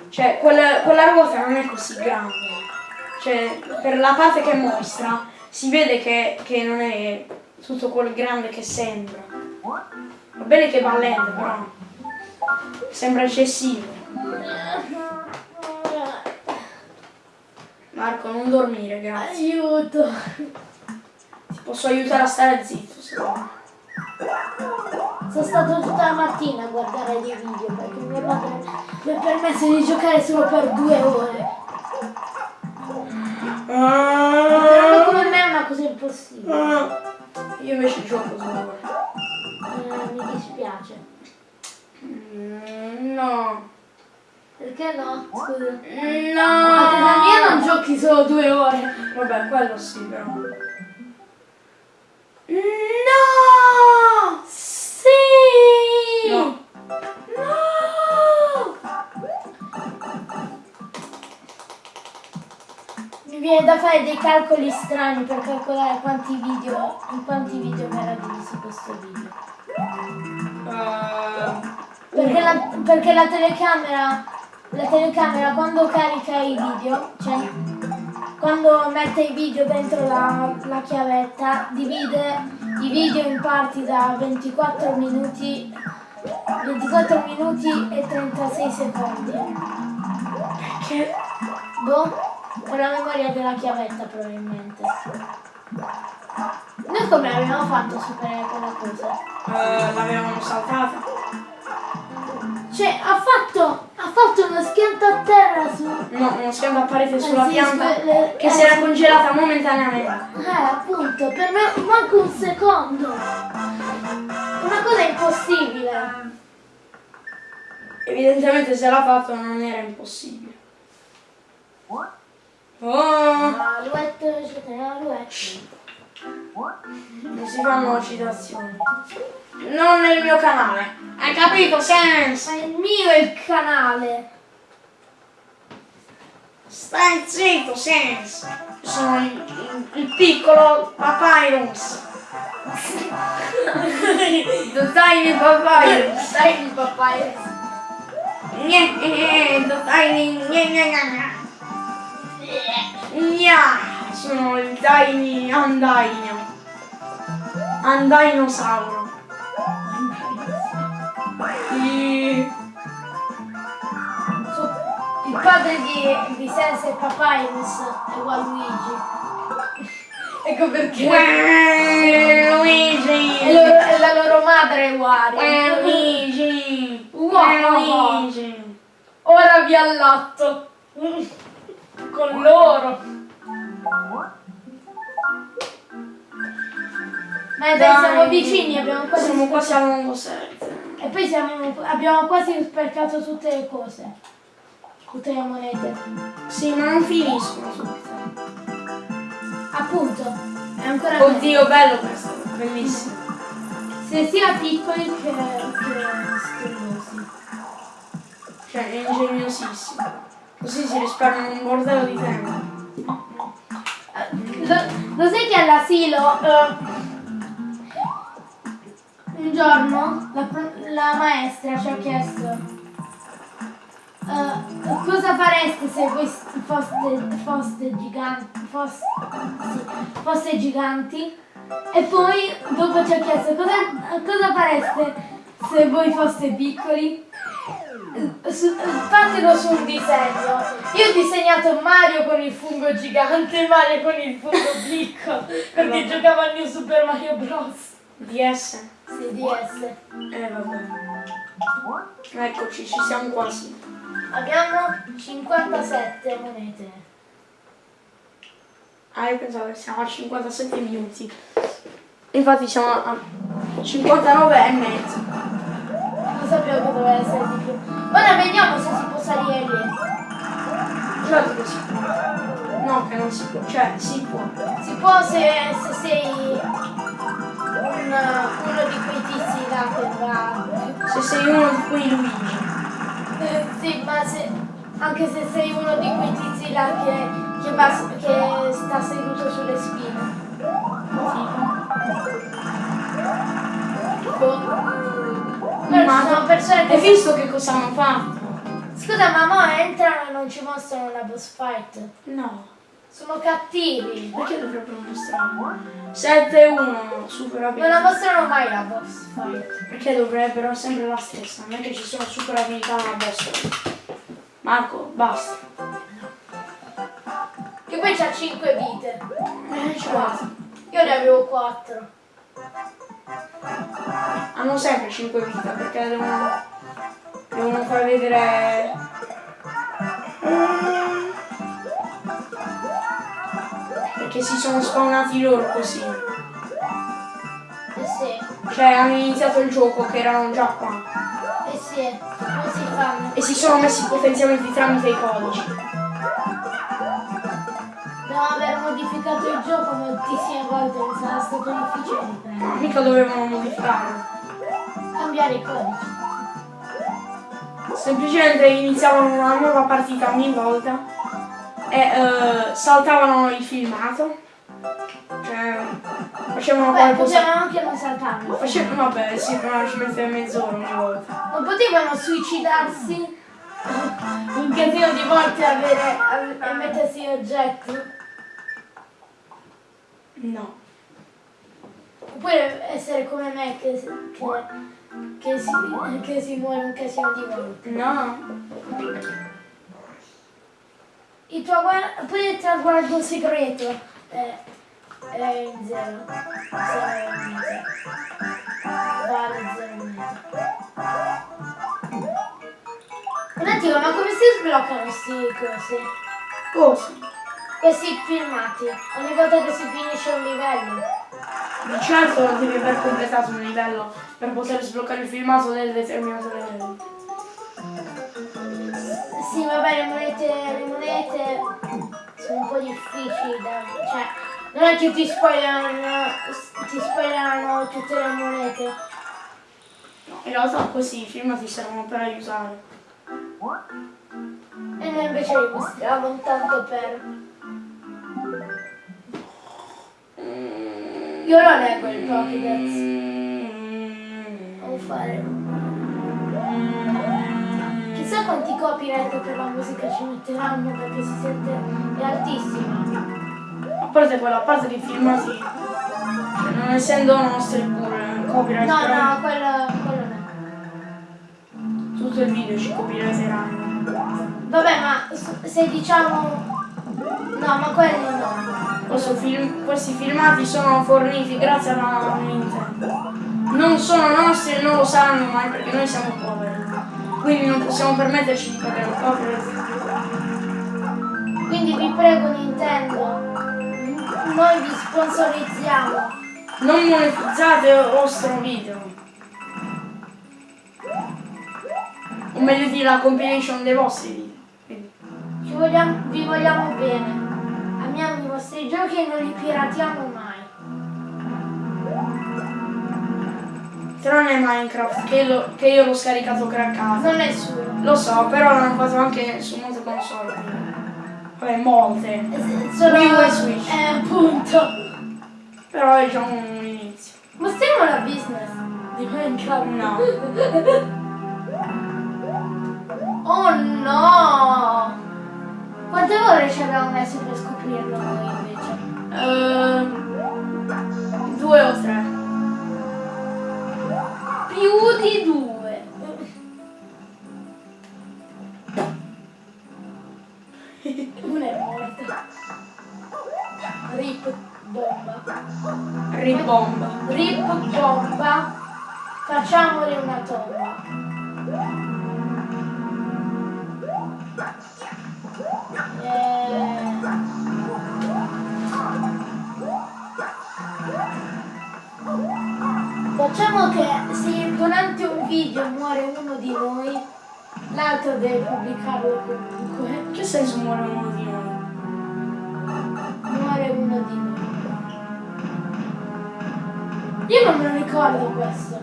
[SPEAKER 1] Cioè, quella, quella ruota non è così grande. Cioè, per la parte che mostra, si vede che, che non è tutto quel grande che sembra. Va bene che va lento, però sembra eccessivo. Marco, non dormire, grazie.
[SPEAKER 2] Aiuto.
[SPEAKER 1] Ti posso aiutare a stare zitto, se vuoi.
[SPEAKER 2] Sono stato tutta la mattina a guardare dei video perché mio padre mi ha permesso di giocare solo per due ore. Però come me è impossibile.
[SPEAKER 1] Io invece gioco solo.
[SPEAKER 2] Eh, mi dispiace.
[SPEAKER 1] Mm, No.
[SPEAKER 2] Perché no? Scusa.
[SPEAKER 1] No.
[SPEAKER 2] A casa mia non giochi solo due ore.
[SPEAKER 1] Vabbè, quello sì, però.
[SPEAKER 2] No! Sì!
[SPEAKER 1] No.
[SPEAKER 2] No! Mi viene da fare dei calcoli strani per calcolare quanti video, in quanti video verrà diviso questo video.
[SPEAKER 1] Uh,
[SPEAKER 2] Perché la, perché la telecamera, la telecamera quando carica i video, cioè quando mette i video dentro la, la chiavetta, divide i video in parti da 24 minuti, 24 minuti e 36 secondi.
[SPEAKER 1] che
[SPEAKER 2] Boh, con la memoria della chiavetta probabilmente. Noi come abbiamo fatto a superare quella cosa?
[SPEAKER 1] uh, l'avevamo saltata.
[SPEAKER 2] Cioè, ha fatto, ha fatto uno schianto a terra su...
[SPEAKER 1] No, uno schianto a parete sulla
[SPEAKER 2] Eh sì,
[SPEAKER 1] pianta
[SPEAKER 2] le-
[SPEAKER 1] che
[SPEAKER 2] eh,
[SPEAKER 1] si era
[SPEAKER 2] sì.
[SPEAKER 1] congelata momentaneamente.
[SPEAKER 2] Eh, appunto, per me manco un secondo. Una cosa impossibile.
[SPEAKER 1] Evidentemente se l'ha fatto non era impossibile. Oh,
[SPEAKER 2] Alouette, eccetera, alouette.
[SPEAKER 1] non si fanno citazioni. Non nel mio canale. Hai capito, Sense?
[SPEAKER 2] Ma il mio è il canale.
[SPEAKER 1] Stai zitto, Sense. Io Sono il, il- il piccolo Papyrus. The tiny Papyrus.
[SPEAKER 2] Il papà.
[SPEAKER 1] Gne, eh, the tiny Gna, sono il tiny andaino. Andainosauro. I-
[SPEAKER 2] Il padre di, di Sense e Papyrus è Waluigi. ecco perché.
[SPEAKER 1] Uè,
[SPEAKER 2] E, e la loro madre è Wario.
[SPEAKER 1] Uè, Luigi.
[SPEAKER 2] Wow.
[SPEAKER 1] Uè, Luigi.
[SPEAKER 2] Ora vi allatto. Con loro. Ma dai,
[SPEAKER 1] Dai.
[SPEAKER 2] siamo vicini, abbiamo quasi
[SPEAKER 1] Siamo quasi lungo set.
[SPEAKER 2] E poi siamo- abbiamo quasi spercato tutte le cose. Tutte le monete.
[SPEAKER 1] Sì, ma non finiscono subito.
[SPEAKER 2] Appunto, è ancora.
[SPEAKER 1] Oddio, bello questo. Bellissimo.
[SPEAKER 2] Se sia piccoli che, che.
[SPEAKER 1] Cioè, è ingegnosissimo. Così si risparmia un bordello di tempo.
[SPEAKER 2] Lo, lo sai che all'asilo eh, un giorno la, la maestra ci ha chiesto eh, cosa fareste se foste, foste giganti foste, foste giganti e poi dopo ci ha chiesto cosa, cosa fareste se voi foste piccoli su- fatelo sul disegno. Io ho disegnato Mario con il fungo gigante e Mario con il fungo piccolo perché giocavo al New Super Mario Bros.
[SPEAKER 1] DS.
[SPEAKER 2] Sì, DS.
[SPEAKER 1] Eh, vabbè. Eccoci, ci siamo quasi.
[SPEAKER 2] Abbiamo 57 monete.
[SPEAKER 1] Ah, io pensavo che siamo a 57 minuti. Infatti siamo a 59 e mezzo
[SPEAKER 2] non sapevo che doveva essere di più. Ora vediamo se si può salire lì.
[SPEAKER 1] Certo che si può. No, che non si può. Cioè, si può.
[SPEAKER 2] Si può se, se sei un, uno di quei tizi là che va.
[SPEAKER 1] Se sei uno di quei Luigi.
[SPEAKER 2] Eh, sì, ma se, anche se sei uno di quei tizi là che, che, va, che sta seduto sulle spine. Sì. Boh sono persone
[SPEAKER 1] Hai visto che cosa hanno fatto?
[SPEAKER 2] Scusa, ma mo entrano e non ci mostrano la boss fight.
[SPEAKER 1] No.
[SPEAKER 2] Sono cattivi.
[SPEAKER 1] Perché dovrebbero mostrare? 7-1, super
[SPEAKER 2] Non la mostrano mai la boss fight.
[SPEAKER 1] Perché dovrebbero sempre la stessa? Non è che ci sono super abilità alla boss. Marco, basta.
[SPEAKER 2] Che poi c'ha 5 vite.
[SPEAKER 1] Eh, ci guarda.
[SPEAKER 2] Io ne avevo 4.
[SPEAKER 1] Hanno sempre 5 vite perché devono, devono far vedere... Perché si sono spawnati loro così.
[SPEAKER 2] Eh sì,
[SPEAKER 1] Cioè hanno iniziato il gioco che erano già qua.
[SPEAKER 2] eh sì. Come si fanno?
[SPEAKER 1] E si sono messi i potenziamenti tramite i codici.
[SPEAKER 2] Devo aver modificato il gioco moltissime volte, mi sarà stato difficile di prendere.
[SPEAKER 1] Mica dovevano modificarlo.
[SPEAKER 2] Cambiare i codici.
[SPEAKER 1] Semplicemente iniziavano una nuova partita ogni volta e eh, saltavano il filmato. Cioè facevano
[SPEAKER 2] Beh,
[SPEAKER 1] qualcosa.
[SPEAKER 2] potevano anche non saltarlo.
[SPEAKER 1] Facevano, vabbè, sì, però ci metteva mezz'ora ogni volta.
[SPEAKER 2] Non potevano suicidarsi un casino di volte avere, ave- e mettersi oggetti.
[SPEAKER 1] No.
[SPEAKER 2] Oppure essere come me che, che, che si, che si muore un casino di volte.
[SPEAKER 1] No.
[SPEAKER 2] Il tuo guarda, poi il traguardo segreto è, è in zero. Zero e mezzo. Vale zero e mezzo. Un attimo, ma come si sbloccano questi cosi?
[SPEAKER 1] Cosa?
[SPEAKER 2] Questi filmati? Ogni volta che si finisce un livello?
[SPEAKER 1] Di certo devi aver completato un livello per poter sbloccare il filmato del determinato livello.
[SPEAKER 2] Sì, vabbè, le monete, le monete sono un po' difficili da... cioè, non è che ti spoilerano, ti spoilerano tutte le monete.
[SPEAKER 1] No, in realtà così i filmati servono per aiutare.
[SPEAKER 2] E noi invece li mostravamo tanto per... Io lo leggo il Pokédex.
[SPEAKER 1] Mm.
[SPEAKER 2] Devo fare... Chissà quanti copyright per la musica ci metteranno perché si sente... è altissima.
[SPEAKER 1] A parte quello, a parte i filmati, cioè, non essendo nostri pure copyright,
[SPEAKER 2] No,
[SPEAKER 1] però
[SPEAKER 2] no, quello, quello no.
[SPEAKER 1] tutto il video ci copyrighteranno.
[SPEAKER 2] Vabbè, ma se diciamo... No, ma quelli no.
[SPEAKER 1] Film- questi filmati sono forniti grazie alla Nintendo. Non sono nostri e non lo saranno mai perché noi siamo poveri. Quindi non possiamo permetterci di pagare un copyright.
[SPEAKER 2] Quindi vi prego Nintendo, noi vi sponsorizziamo.
[SPEAKER 1] Non monetizzate il vostro video. O meglio dire la compilation dei vostri video.
[SPEAKER 2] Vogliamo- vi vogliamo bene. Amiamo vostri giochi e non li piratiamo mai.
[SPEAKER 1] Tranne Minecraft, che, lo- che io l'ho scaricato craccato.
[SPEAKER 2] Non è suo.
[SPEAKER 1] Lo so, però l'hanno fatto anche su molte console. Vabbè, molte.
[SPEAKER 2] Solo
[SPEAKER 1] Wii e Switch.
[SPEAKER 2] Eh, appunto.
[SPEAKER 1] Però è già un inizio.
[SPEAKER 2] Mostriamo la business di Minecraft.
[SPEAKER 1] No.
[SPEAKER 2] Oh no! Quante ore ci abbiamo messo per scoprirlo noi invece?
[SPEAKER 1] Ehm, due o tre.
[SPEAKER 2] Più di due. Una è morta. Rip bomba.
[SPEAKER 1] Ribomba.
[SPEAKER 2] Rip bomba. Facciamole una tomba. Facciamo che se durante un video muore uno di noi, l'altro deve pubblicarlo comunque.
[SPEAKER 1] Che senso muore uno di noi?
[SPEAKER 2] Muore uno di noi. Io non me lo ricordo questo.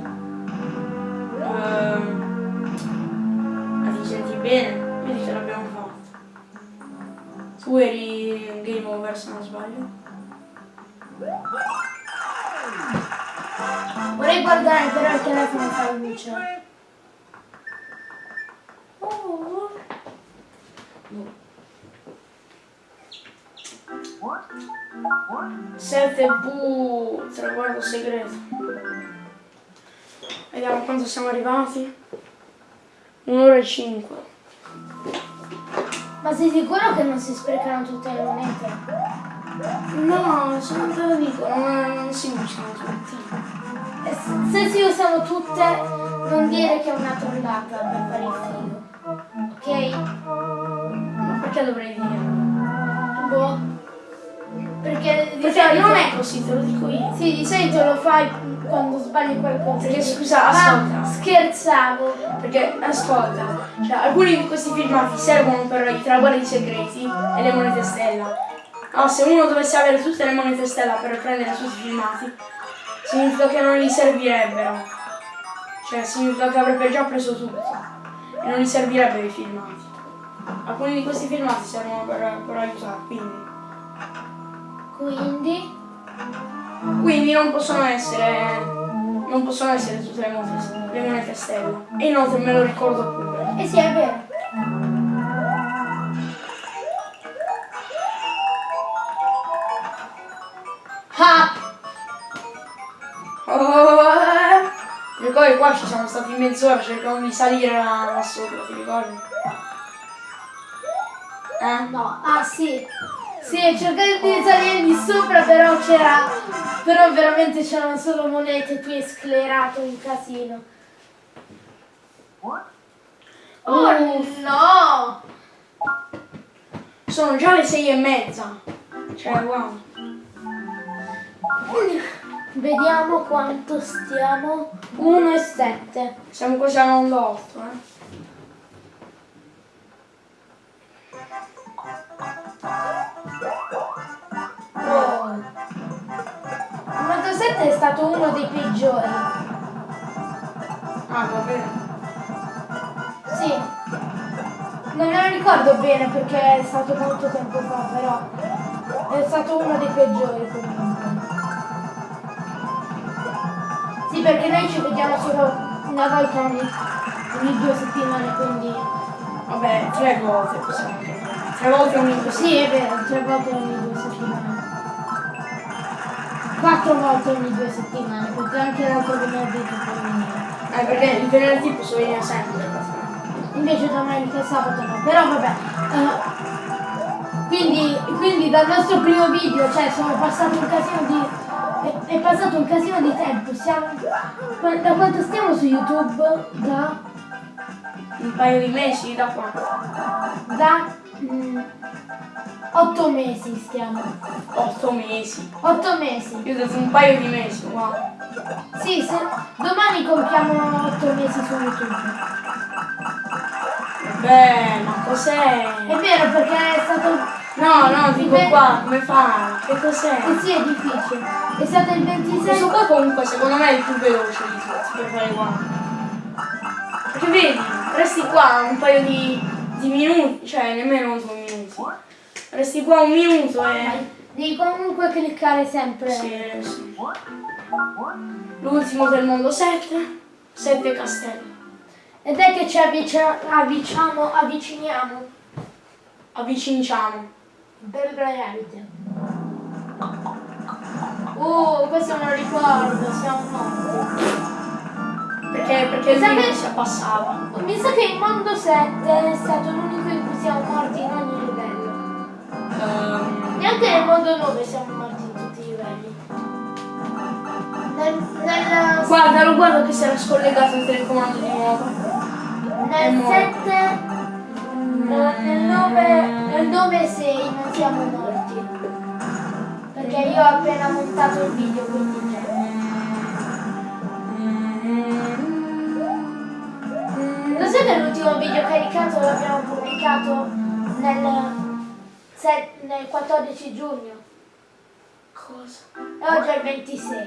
[SPEAKER 1] Ehm, ma ti senti bene? Vedi che l'abbiamo fatto. Tu eri un game over se non sbaglio.
[SPEAKER 2] Vorrei guardare però il telefono fa luce.
[SPEAKER 1] Oh. Sette bu traguardo segreto. Vediamo quanto siamo arrivati. Un'ora e cinque.
[SPEAKER 2] Ma sei sicuro che non si sprecano tutte le monete?
[SPEAKER 1] No, sono te lo dico, non, non si usano tutte.
[SPEAKER 2] E se- Se si usano tutte, non dire che è una trollata per fare il figo. Ok?
[SPEAKER 1] Ma perché dovrei dire?
[SPEAKER 2] Boh. Perché
[SPEAKER 1] Perché non è così, te lo dico io.
[SPEAKER 2] Sì, di solito lo fai quando sbagli qualcosa.
[SPEAKER 1] Perché, scusa, ascolta.
[SPEAKER 2] scherzavo.
[SPEAKER 1] Perché ascolta, cioè, alcuni di questi filmati servono per i traguardi segreti e le monete stella. No, se uno dovesse avere tutte le monete stella per prendere tutti i filmati, significa che non gli servirebbero. Cioè, significa che avrebbe già preso tutto. E non gli servirebbero i filmati. Alcuni di questi filmati servono per, per aiutare, quindi.
[SPEAKER 2] Quindi...
[SPEAKER 1] Quindi non possono essere. Non possono essere tutte le monete, le monete stella. E inoltre me lo ricordo pure.
[SPEAKER 2] Eh sì, è vero. Ah!
[SPEAKER 1] Oh, eh. Ti ricordi qua ci siamo stati mezz'ora cercando di salire là sopra, ti ricordi? Eh?
[SPEAKER 2] No, ah sì. Sì, cercare di salire di sopra però c'era... Però veramente c'erano solo monete, tu hai sclerato un casino. Oh no!
[SPEAKER 1] Sono già le sei e mezza. Cioè, wow.
[SPEAKER 2] Vediamo quanto stiamo. 1 e 7.
[SPEAKER 1] Siamo quasi all'onda 8, eh.
[SPEAKER 2] Wow. Il moto 7 è stato uno dei peggiori.
[SPEAKER 1] Ah, va bene.
[SPEAKER 2] Sì. Non me lo ricordo bene perché è stato molto tempo fa, però è stato uno dei peggiori comunque. Sì, perché noi ci vediamo solo una volta ogni, ogni due settimane, quindi.
[SPEAKER 1] Vabbè, tre volte possiamo. Tre volte ogni due
[SPEAKER 2] Sì, è vero, tre volte ogni due settimane. Quattro volte ogni due settimane, perché anche l'altro venerdì tu puoi venire.
[SPEAKER 1] Eh, perché il venerdì posso venire sempre.
[SPEAKER 2] Invece domenica e sabato no. Però vabbè. eh, quindi, quindi dal nostro primo video, cioè sono passato un casino di. È, passato un casino di tempo. Siamo. Da quanto stiamo su YouTube? Da.
[SPEAKER 1] Un paio di mesi da qua.
[SPEAKER 2] Da. Mm, otto mesi stiamo.
[SPEAKER 1] Otto mesi.
[SPEAKER 2] Otto mesi.
[SPEAKER 1] Io ho detto un paio di mesi, wow.
[SPEAKER 2] Sì, se, domani compiamo otto mesi su YouTube.
[SPEAKER 1] Beh, ma cos'è?
[SPEAKER 2] È vero perché è stato.
[SPEAKER 1] No, no, dico qua, come fa? Che cos'è?
[SPEAKER 2] Eh sì, è difficile. È stato il 26.
[SPEAKER 1] Questo qua comunque secondo me è il più veloce di tutti per fare qua. Perché vedi, resti qua un paio di, di minuti, cioè nemmeno due minuti. Resti qua un minuto e...
[SPEAKER 2] Devi comunque cliccare sempre.
[SPEAKER 1] Sì, sì. L'ultimo del mondo 7, 7 castelli.
[SPEAKER 2] Ed è che ci avviciniamo, avviciniamo
[SPEAKER 1] Avviciniamo.
[SPEAKER 2] per reality. Uh, questo me lo ricordo, siamo morti.
[SPEAKER 1] Perché, perché
[SPEAKER 2] Sa che-
[SPEAKER 1] si abbassava.
[SPEAKER 2] Mi sa che il mondo 7 è stato l'unico in cui siamo morti in ogni livello.
[SPEAKER 1] Ehm,
[SPEAKER 2] Neanche nel mondo 9 siamo morti in tutti i livelli. Nel, nel,
[SPEAKER 1] guardalo, guarda che si era scollegato il telecomando di nuovo. è
[SPEAKER 2] nel
[SPEAKER 1] morto.
[SPEAKER 2] 7, nel 9, nel 9 e 6 non siamo morti. Perché io ho appena montato il video, quindi già. Lo sai che l'ultimo video caricato l'abbiamo pubblicato nel, nel 14 giugno?
[SPEAKER 1] Cosa?
[SPEAKER 2] E oggi è il 26.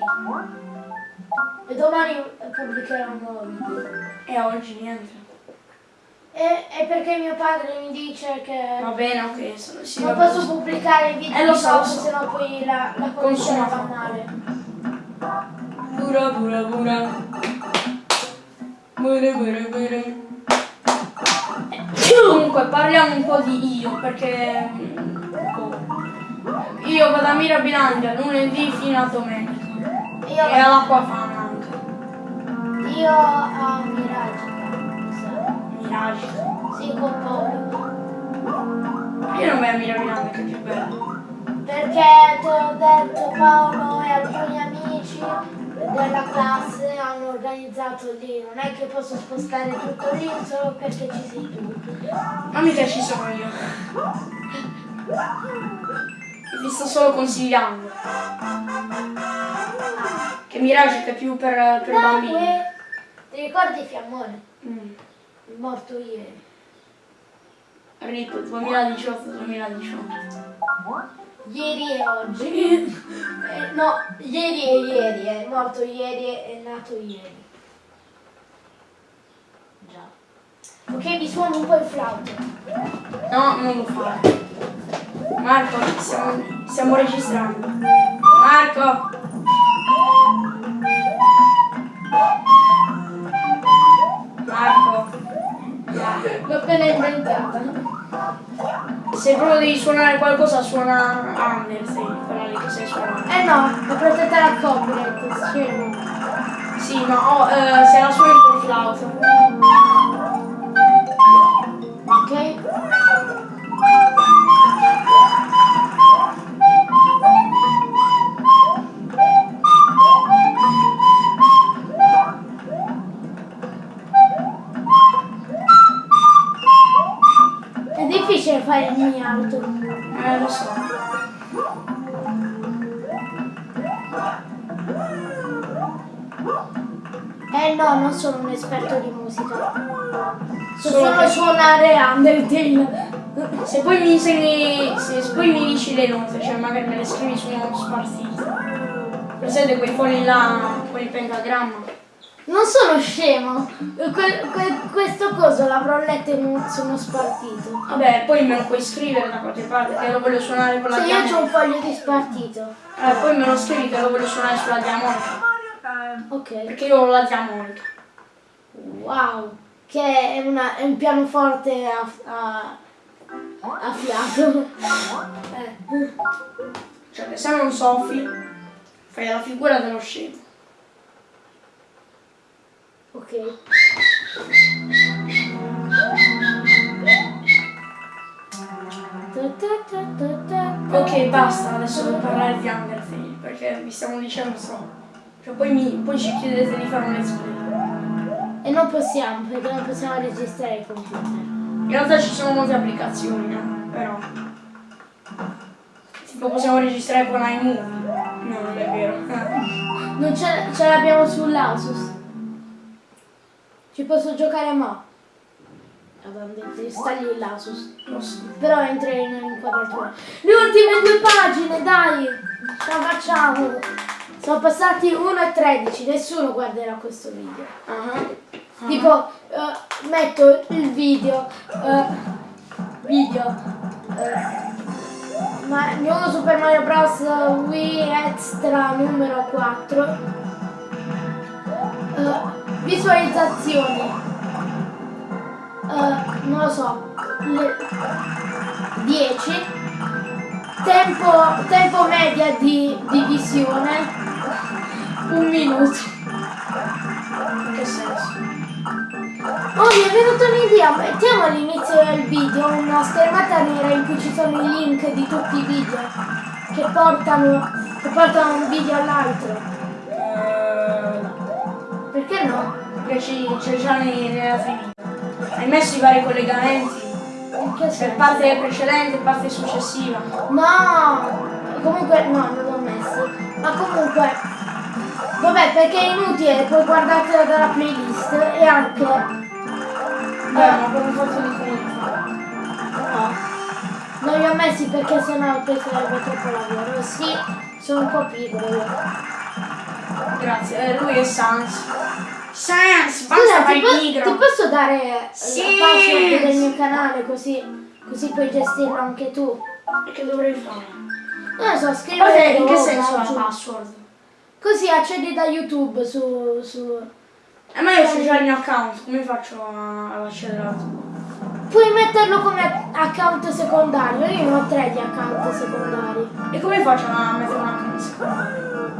[SPEAKER 2] E domani pubblicherò un nuovo video.
[SPEAKER 1] E oggi niente.
[SPEAKER 2] E, e perché mio padre mi dice che
[SPEAKER 1] Va bene, ok, sono, sì,
[SPEAKER 2] non posso
[SPEAKER 1] bene.
[SPEAKER 2] pubblicare i video
[SPEAKER 1] Eh, lo so,
[SPEAKER 2] dopo,
[SPEAKER 1] so.
[SPEAKER 2] sennò poi la, la connessione
[SPEAKER 1] fa.
[SPEAKER 2] va male.
[SPEAKER 1] Bura bura bura. Bura bura bura. Comunque parliamo un po' di io perché mm, io vado a Mirabilandia lunedì fino a domenica.
[SPEAKER 2] Io,
[SPEAKER 1] E all'Acquafana anche.
[SPEAKER 2] io a Miragica. mi sa.
[SPEAKER 1] Mirage.
[SPEAKER 2] Sì, con Paolo.
[SPEAKER 1] Io non vai a Mirabilandia che è più bello.
[SPEAKER 2] Perché te l'ho detto Paolo e alcuni amici della classe hanno organizzato lì, non è che posso spostare tutto lì solo perché ci sei tu.
[SPEAKER 1] Ma mica ci sono io. Vi sto solo consigliando. Che Mirage è più per, per bambini.
[SPEAKER 2] Nacque. Ti ricordi Fiammone?
[SPEAKER 1] Mm.
[SPEAKER 2] Morto ieri.
[SPEAKER 1] RIP 2018-2018.
[SPEAKER 2] Ieri e oggi. Eh, no, ieri e ieri, è morto ieri e è nato ieri. Già. Ok, mi suono un po' il flauto.
[SPEAKER 1] No, non lo fare. Marco, stiamo, stiamo registrando. Marco! Marco!
[SPEAKER 2] L'ho appena inventata.
[SPEAKER 1] Se proprio devi suonare qualcosa, suona Undertale, quella lì che sai suonare.
[SPEAKER 2] Eh no, è protetta la copyright, scemo.
[SPEAKER 1] Sì, ma oh, eh, se la suoni col flauto.
[SPEAKER 2] Difficile fare il mio auto.
[SPEAKER 1] Eh, lo so.
[SPEAKER 2] Eh no, non sono un esperto di musica. So
[SPEAKER 1] Solo
[SPEAKER 2] solo suonare Undertale.
[SPEAKER 1] Se poi mi insegni, se se poi mi dici le note, cioè magari me le scrivi su uno spartito. Presente quei fogli là, quel pentagramma?
[SPEAKER 2] Non sono scemo. Que- que- questo coso l'avrò letto in un, su uno spartito.
[SPEAKER 1] Vabbè, poi me lo puoi scrivere da qualche parte, che lo voglio suonare con la
[SPEAKER 2] Se io ho un foglio di spartito.
[SPEAKER 1] Eh, poi me lo scrivi che lo voglio suonare sulla diamonica.
[SPEAKER 2] Ok.
[SPEAKER 1] Perché io ho la diamonica.
[SPEAKER 2] Wow. Che è, una- è un pianoforte a, a, a fiato. Eh.
[SPEAKER 1] Cioè se non soffi, fai la figura dello scemo.
[SPEAKER 2] Ok.
[SPEAKER 1] Ok, basta, adesso devo parlare di Undertale, perché vi stiamo dicendo so. Cioè poi, mi, poi ci chiedete di fare un let's play.
[SPEAKER 2] E non possiamo, perché non possiamo registrare il computer.
[SPEAKER 1] In realtà ci sono molte applicazioni, no? Però. Tipo possiamo registrare con iMovie. No, non è vero.
[SPEAKER 2] Non ce, ce l'abbiamo sull'Asus. Ci posso giocare lì l'Asus.
[SPEAKER 1] Lo so.
[SPEAKER 2] Però entra in inquadratura. Le ultime due pagine, dai! Ce la facciamo! Sono passati 1 e 13, nessuno guarderà questo video.
[SPEAKER 1] Ah.
[SPEAKER 2] Tipo, eh, metto il video, eh, video, eh, ma New Super Mario Bros. Wii Extra numero 4, eh, visualizzazioni, eh, non lo so, le 10, tempo, tempo media di, di visione, un minuto.
[SPEAKER 1] In che senso?
[SPEAKER 2] Oh, mi è venuta un'idea, mettiamo all'inizio del video una schermata nera in cui ci sono i link di tutti i video che portano, che portano un video all'altro.
[SPEAKER 1] Eh.
[SPEAKER 2] Perché no?
[SPEAKER 1] Perché c'è già nella finita. Hai messo i vari collegamenti. Per parte precedente e parte successiva.
[SPEAKER 2] No! Comunque, no, non l'ho messo. Ma comunque, vabbè, perché è inutile, puoi guardartela dalla playlist e anche...
[SPEAKER 1] Beh, ma come fatto di comunità.
[SPEAKER 2] No. Non li ho messi perché sennò poi sarebbe troppo lavoro. Sì, sono un po' pigro io.
[SPEAKER 1] Grazie. Eh, lui è Sans. Sans, basta fare il pigro.
[SPEAKER 2] ti posso dare
[SPEAKER 1] Sì.
[SPEAKER 2] la password del mio canale così, così puoi gestirlo anche tu?
[SPEAKER 1] E che dovrei fare?
[SPEAKER 2] Non lo so,
[SPEAKER 1] Ok,
[SPEAKER 2] scrivere
[SPEAKER 1] in che senso la password?
[SPEAKER 2] Così accedi da YouTube su... su...
[SPEAKER 1] Eh, ma io ho già il mio account, come faccio a- ad accedere
[SPEAKER 2] puoi metterlo come account secondario. Io ne ho tre di account secondari.
[SPEAKER 1] E come faccio a mettere una canzone?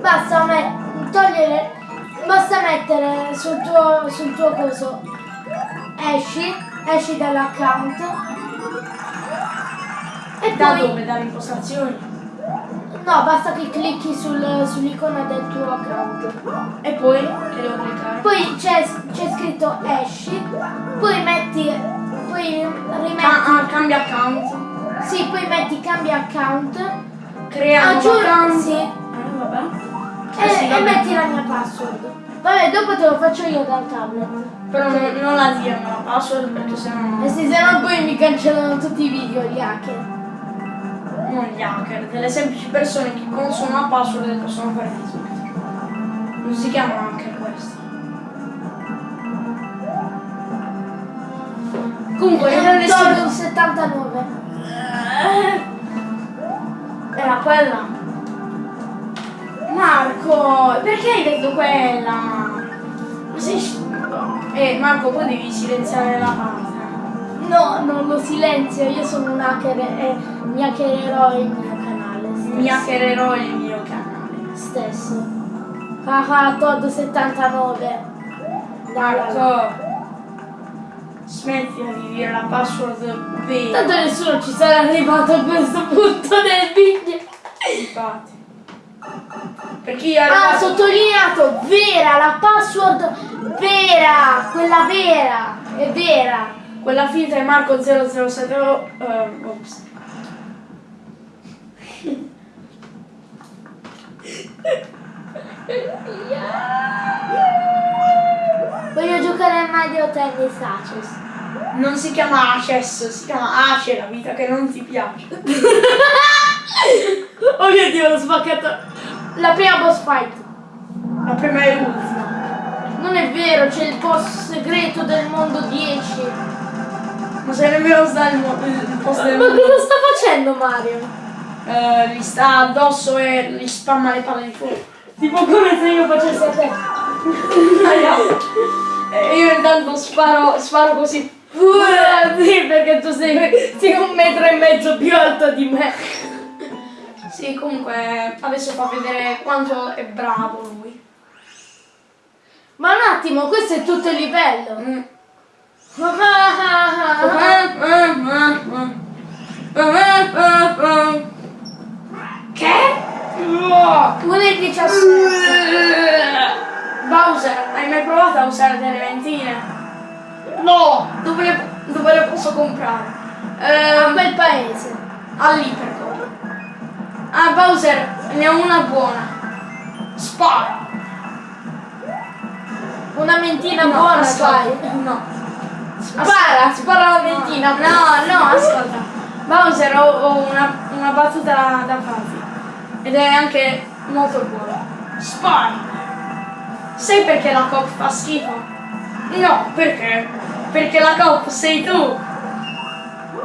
[SPEAKER 2] Basta me- togliere. Basta mettere sul tuo sul tuo coso. Esci, esci dall'account. E
[SPEAKER 1] Da
[SPEAKER 2] poi.
[SPEAKER 1] dove? Dalle impostazioni?
[SPEAKER 2] No, basta che clicchi sul- sull'icona del tuo account.
[SPEAKER 1] E poi che devo cliccare?
[SPEAKER 2] Poi c'è, scritto esci, poi metti, poi rimetti,
[SPEAKER 1] Ah, ah, cambia account.
[SPEAKER 2] sì, poi metti cambia account,
[SPEAKER 1] Crea un account.
[SPEAKER 2] sì,
[SPEAKER 1] Eh, vabbè.
[SPEAKER 2] E,
[SPEAKER 1] Eh sì,
[SPEAKER 2] e metti la mia password. Vabbè, dopo te lo faccio io dal tablet.
[SPEAKER 1] Però non, non la dirmi la password perché sennò
[SPEAKER 2] E se no poi mi cancellano tutti i video gli hacker.
[SPEAKER 1] non gli hacker, delle semplici persone che conoscono una password e possono fare Facebook. Non si chiamano hacker questi. Comunque, io non ne
[SPEAKER 2] Dove un 79.
[SPEAKER 1] Era quella. Marco, perché hai detto quella? Ma sei sciocco. Eh, Marco, poi devi silenziare la parte.
[SPEAKER 2] No, non lo silenzio, io sono un hacker e mi hackererò il mio canale stesso.
[SPEAKER 1] Mi hackererò il mio canale.
[SPEAKER 2] stesso. Haha, Todd 79.
[SPEAKER 1] Marco, smettila di dire la password vera.
[SPEAKER 2] Tanto nessuno ci sarà arrivato a questo punto del video.
[SPEAKER 1] Infatti. Perché io ero...
[SPEAKER 2] Ah, sottolineato, vera, la password vera, quella vera, è vera.
[SPEAKER 1] Quella finta è Marco 007. oh, eh, ops.
[SPEAKER 2] Voglio giocare a Mario Tennis Access.
[SPEAKER 1] Non si chiama Access, si chiama Ace, la vita che non ti piace.
[SPEAKER 2] Oh mio dio, l'ho spaccato. La prima boss fight.
[SPEAKER 1] La prima e l'ultima.
[SPEAKER 2] Non è vero, c'è il boss segreto del mondo 10.
[SPEAKER 1] Non sai nemmeno sta il, il posto del
[SPEAKER 2] Ma
[SPEAKER 1] mondo.
[SPEAKER 2] cosa sta facendo Mario?
[SPEAKER 1] Eh, gli sta addosso e gli spamma le palle di fuoco.
[SPEAKER 2] Tipo come se io facessi a te.
[SPEAKER 1] E io intanto sparo, sparo così.
[SPEAKER 2] Uh, sì, perché tu sei, sei un metro e mezzo più alto di me.
[SPEAKER 1] Sì, comunque adesso fa vedere quanto è bravo lui.
[SPEAKER 2] Ma un attimo, questo è tutto il livello.
[SPEAKER 1] Mm. Che?
[SPEAKER 2] Uno e 17.
[SPEAKER 1] Bowser, hai mai provato a usare delle ventine?
[SPEAKER 2] No!
[SPEAKER 1] Dove le, dove le posso comprare?
[SPEAKER 2] A
[SPEAKER 1] Ehm,
[SPEAKER 2] quel paese.
[SPEAKER 1] all'Iperco. Ah, Bowser, ne ho una buona. Spara.
[SPEAKER 2] Una mentina
[SPEAKER 1] No,
[SPEAKER 2] buona,
[SPEAKER 1] ascolta. No.
[SPEAKER 2] Spara, spara la mentina.
[SPEAKER 1] No, no, ascolta. Bowser, ho, ho una, una battuta da, da farti. Ed è anche molto buona. Spara. Sai perché la Coop fa schifo? No, perché? Perché la Coop sei tu.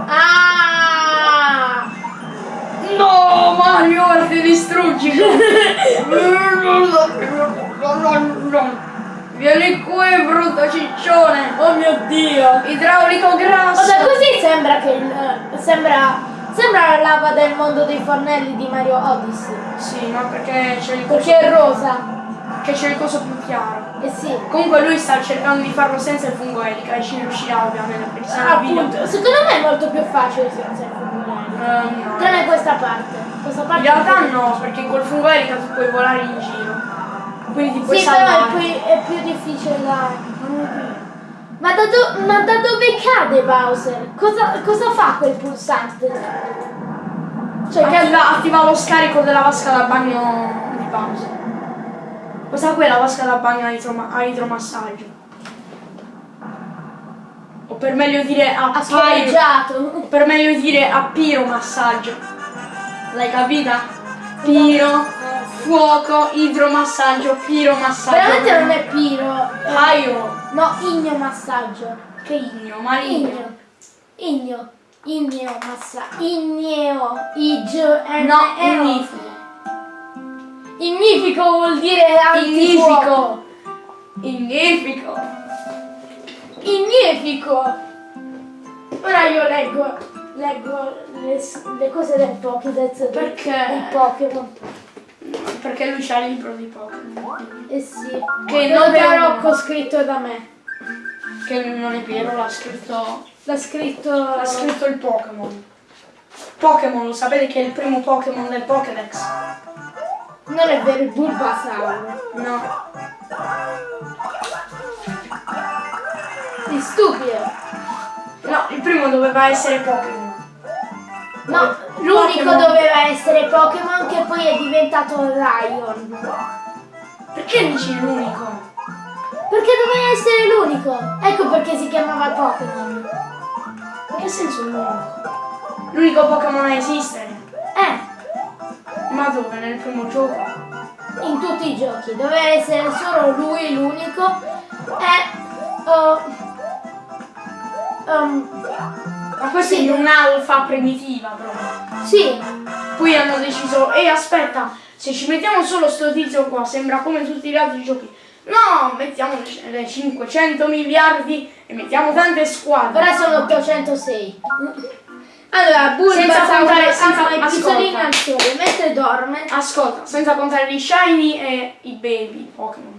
[SPEAKER 2] Ah!
[SPEAKER 1] No, Mario, ti distruggi. Vieni qui, brutto ciccione.
[SPEAKER 2] Oh mio dio!
[SPEAKER 1] Idraulico grasso.
[SPEAKER 2] Guarda, così sembra che il, sembra, sembra la lava del mondo dei fornelli di Mario Odyssey.
[SPEAKER 1] Sì, ma perché c'è il coso,
[SPEAKER 2] Perché è rosa.
[SPEAKER 1] che c'è il coso più chiaro.
[SPEAKER 2] Eh sì.
[SPEAKER 1] Comunque lui sta cercando di farlo senza il fungo elica e ci riuscirà ovviamente perché no il video...
[SPEAKER 2] Appunto, secondo me è molto più facile senza il fungolare.
[SPEAKER 1] No.
[SPEAKER 2] Tranne questa parte. Questa
[SPEAKER 1] In
[SPEAKER 2] parte
[SPEAKER 1] realtà no, perché col fungo elica tu puoi volare in giro. Quindi ti puoi
[SPEAKER 2] Sì, però è
[SPEAKER 1] salvare.
[SPEAKER 2] più, è più difficile da. Ma da, do- ma da dove cade Bowser? Cosa, cosa fa quel pulsante? Cioè,
[SPEAKER 1] attiva, attiva lo scarico della vasca da bagno di Bowser. Questa qui è la vasca da bagno a, idroma- a idromassaggio. O per meglio dire a,
[SPEAKER 2] scorreggiato.
[SPEAKER 1] per meglio dire a piromassaggio. L'hai capita? Piro, fuoco, idromassaggio, piromassaggio.
[SPEAKER 2] Veramente non è piro. è-
[SPEAKER 1] Pyro.
[SPEAKER 2] No, igno massaggio.
[SPEAKER 1] Che igno, marigno.
[SPEAKER 2] Igno. Igno. Igneo massa. Igneo. Igio.
[SPEAKER 1] No, ignifico.
[SPEAKER 2] Ignifico vuol dire antifuoco.
[SPEAKER 1] Ignifico. Ignifico.
[SPEAKER 2] Ignifico. Ora io leggo. Leggo le, le cose del Pokédex.
[SPEAKER 1] Perché?
[SPEAKER 2] Il Pokémon.
[SPEAKER 1] Perché lui c'ha il libro di Pokémon.
[SPEAKER 2] Eh sì.
[SPEAKER 1] Che
[SPEAKER 2] non
[SPEAKER 1] uno.
[SPEAKER 2] Rocco scritto da me.
[SPEAKER 1] Che non è vero, l'ha scritto.
[SPEAKER 2] L'ha scritto.
[SPEAKER 1] Ha scritto il Pokémon. Pokémon, lo sapete che è il primo Pokémon del Pokédex?
[SPEAKER 2] Non è vero, il Bulbasaur.
[SPEAKER 1] No.
[SPEAKER 2] Sei stupido.
[SPEAKER 1] No, il primo doveva essere Pokémon.
[SPEAKER 2] No, l'unico doveva essere Pokémon che poi è diventato Lion.
[SPEAKER 1] Perché dici l'unico?
[SPEAKER 2] Perché doveva essere l'unico. Ecco perché si chiamava Pokémon.
[SPEAKER 1] In che senso l'unico? L'unico Pokémon a esistere.
[SPEAKER 2] Eh,
[SPEAKER 1] Ma dove? Nel primo gioco?
[SPEAKER 2] in tutti i giochi. Doveva essere solo lui l'unico. E... oh, um,
[SPEAKER 1] Ma questo
[SPEAKER 2] Sì.
[SPEAKER 1] è un'alfa primitiva proprio.
[SPEAKER 2] sì,
[SPEAKER 1] Poi hanno deciso, ehi aspetta, se ci mettiamo solo sto tizio qua, sembra come tutti gli altri giochi. No, mettiamo le- le 500 miliardi e mettiamo tante squadre.
[SPEAKER 2] ora sono 806. Allora,
[SPEAKER 1] Senza
[SPEAKER 2] Bulbasaur
[SPEAKER 1] contare- senza-
[SPEAKER 2] ama i al sole mentre dorme.
[SPEAKER 1] Ascolta, senza contare gli shiny e i baby Pokémon.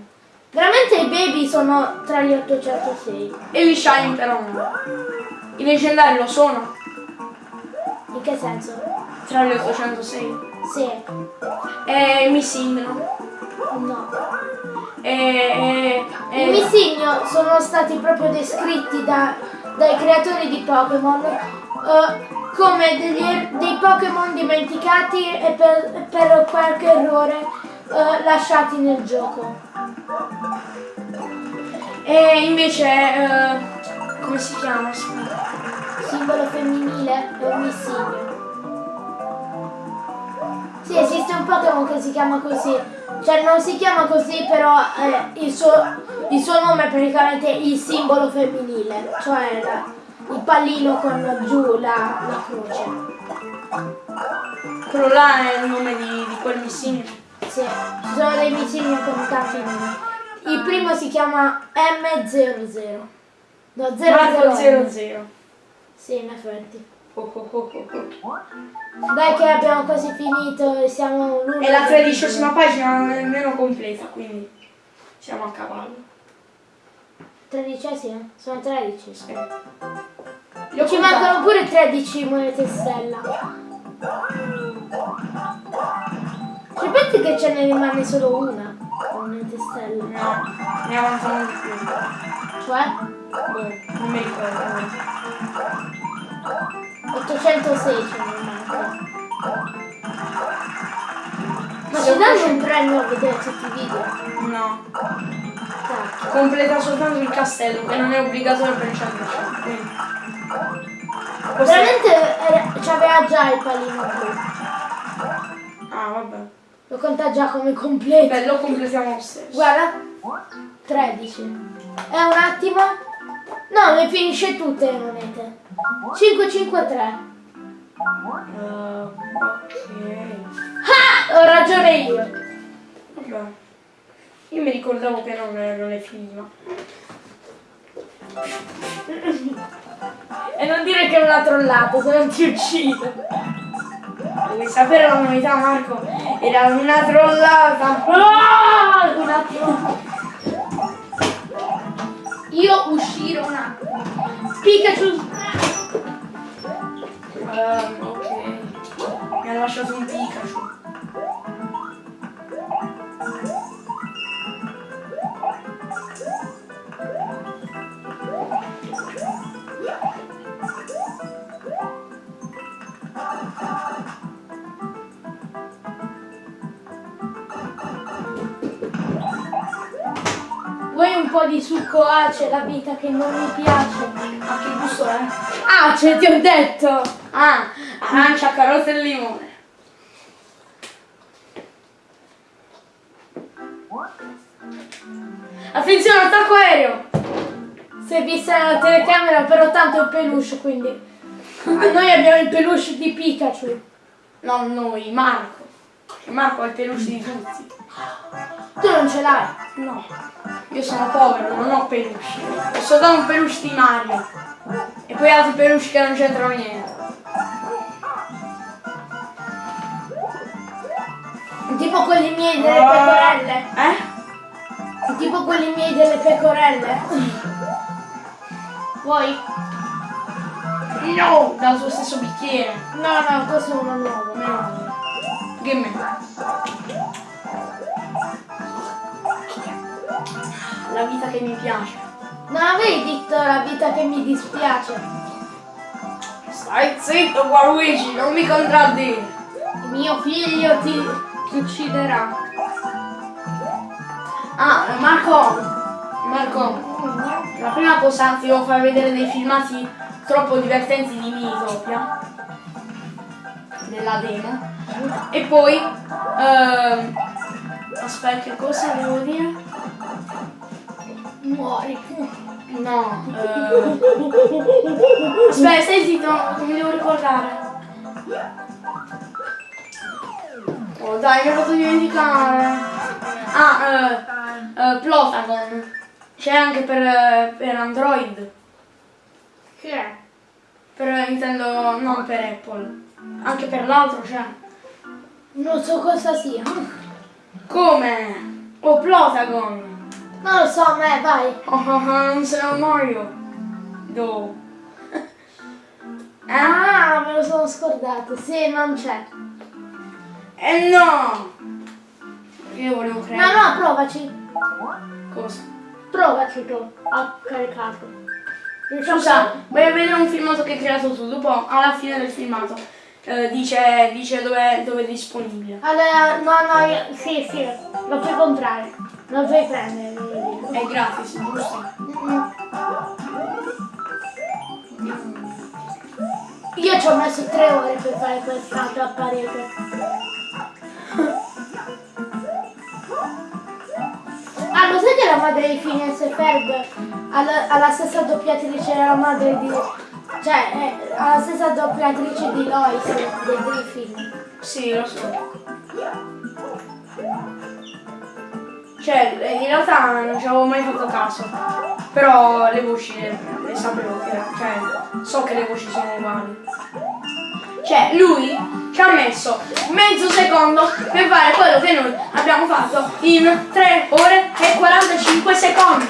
[SPEAKER 2] Veramente i baby sono tra gli 806.
[SPEAKER 1] E gli shiny però no. I leggendari lo sono,
[SPEAKER 2] In che senso?
[SPEAKER 1] tra gli 806.
[SPEAKER 2] Sì,
[SPEAKER 1] E Missing no.
[SPEAKER 2] no.
[SPEAKER 1] E, e,
[SPEAKER 2] I
[SPEAKER 1] e
[SPEAKER 2] Missigno sono stati proprio descritti da- dai creatori di Pokémon eh, come degli er- dei Pokémon dimenticati e per, per qualche errore eh, lasciati nel gioco.
[SPEAKER 1] e invece eh, come si chiama?
[SPEAKER 2] Simbolo femminile è un Missigno. Sì, esiste un Pokémon che si chiama così. Cioè non si chiama così, però eh, il, suo, il suo nome è praticamente il simbolo femminile, cioè la- il pallino con giù la, la croce.
[SPEAKER 1] Quello là è il nome di, di quel Missing.
[SPEAKER 2] Ci sono dei Missigno con tanti nomi. Il primo si chiama M00. No, 00.
[SPEAKER 1] Marco 00.
[SPEAKER 2] Sì, in effetti.
[SPEAKER 1] Oh, oh, oh, oh, oh.
[SPEAKER 2] Dai che abbiamo quasi finito e siamo l'uno.
[SPEAKER 1] È la tredicesima pagina nemmeno completa, quindi siamo a cavallo.
[SPEAKER 2] Tredicesima? Sono 13.
[SPEAKER 1] Sì.
[SPEAKER 2] Ci
[SPEAKER 1] contati.
[SPEAKER 2] mancano pure 13 monete stella. Ci pensi che ce ne rimane solo una? Monete stella.
[SPEAKER 1] No, ne avanzano di più.
[SPEAKER 2] Cioè?
[SPEAKER 1] Boh, non mi ricordo.
[SPEAKER 2] 806 ce ne manca. Ma ci danno un premio a vedere tutti i video?
[SPEAKER 1] No,
[SPEAKER 2] Cacchio.
[SPEAKER 1] completa soltanto il castello, che non è obbligatorio per il 100%. Quindi. Questo è-
[SPEAKER 2] Veramente era- c'aveva già il pallino blu.
[SPEAKER 1] Ah, vabbè.
[SPEAKER 2] Lo conta già come completo.
[SPEAKER 1] Beh, lo completiamo lo stesso.
[SPEAKER 2] Guarda. 13. È un attimo. No, le finisce tutte le monete. 553.
[SPEAKER 1] Uh, ok.
[SPEAKER 2] Ah! Ho ragione io.
[SPEAKER 1] Vabbè. Io mi ricordavo che non, non è finiva.
[SPEAKER 2] E non dire che è una trollata, se non ti uccido.
[SPEAKER 1] Vuoi sapere la novità, Marco? Era una trollata.
[SPEAKER 2] Ah! Un attimo. Io uscire un attimo. Pikachu.
[SPEAKER 1] Ehm, ok. Mi ha lasciato un Pikachu.
[SPEAKER 2] Vuoi un po' di succo ace, la vita che non mi piace?
[SPEAKER 1] Ma che gusto è?
[SPEAKER 2] Ace, ti ho detto!
[SPEAKER 1] Ah, arancia, carota e limone. Attenzione, attacco aereo!
[SPEAKER 2] È vista nella telecamera, però tanto è un peluche, quindi. Ah, Noi abbiamo il peluche di Pikachu.
[SPEAKER 1] No, noi, Marco. Marco è il peluche di tutti.
[SPEAKER 2] Tu non ce l'hai.
[SPEAKER 1] No, io sono povero, non ho peluche. Ho soltanto un peluche di Mario. E poi altri peluche che non c'entrano niente.
[SPEAKER 2] Tipo quelli miei delle pecorelle.
[SPEAKER 1] Eh?
[SPEAKER 2] Tipo quelli miei delle pecorelle. Vuoi?
[SPEAKER 1] No! Dal suo stesso bicchiere.
[SPEAKER 2] No, no, questo è uno nuovo.
[SPEAKER 1] No. Che me? La vita che mi piace.
[SPEAKER 2] Non avevi detto la vita che mi dispiace.
[SPEAKER 1] Stai zitto, Waluigi, non mi contraddire.
[SPEAKER 2] Mio figlio ti, ti ucciderà.
[SPEAKER 1] Ah, Marco, Marco, la prima cosa ti devo far vedere dei filmati troppo divertenti di Minitopia, della demo, e poi, ehm, aspetta, che cosa devo dire?
[SPEAKER 2] Muori.
[SPEAKER 1] No, eh, aspetta, stai zitto, mi devo ricordare. Oh dai, mi ho fatto dimenticare. Ah, eh, eh, Plotagon. C'è anche per, eh, per Android.
[SPEAKER 2] Che è?
[SPEAKER 1] Per Nintendo, non per Apple. Anche per l'altro c'è.
[SPEAKER 2] Non so cosa sia.
[SPEAKER 1] Come? Oh, Plotagon.
[SPEAKER 2] Non lo so, a me, vai.
[SPEAKER 1] Oh, oh, oh, non un Mario. Do.
[SPEAKER 2] Ah, me lo sono scordato. Sì, non c'è.
[SPEAKER 1] Eh no! Io volevo
[SPEAKER 2] No,
[SPEAKER 1] creare.
[SPEAKER 2] no, provaci.
[SPEAKER 1] Cosa?
[SPEAKER 2] Provaci tu. A caricato.
[SPEAKER 1] Scusa, a vedere un filmato che hai creato tu. Dopo, alla fine del filmato, eh, dice, dice dove, dove è disponibile.
[SPEAKER 2] Allora, no, no, io, sì, sì, lo puoi comprare. Lo puoi dire.
[SPEAKER 1] È gratis, giusto?
[SPEAKER 2] Io ci ho messo tre ore per fare quest'altro apparecchio. Ah, lo sai che la madre di Phineas e Ferb ha la, ha la stessa doppiatrice della madre di... Cioè, ha la stessa doppiatrice di Lois, dei Griffin.
[SPEAKER 1] Sì, lo so. Cioè, in realtà non ci avevo mai fatto caso. Però le voci le, le sapevo che cioè, so che le voci sono uguali. Cioè, lui ci ha messo mezzo secondo per fare quello che noi abbiamo fatto in 3 ore e 45 secondi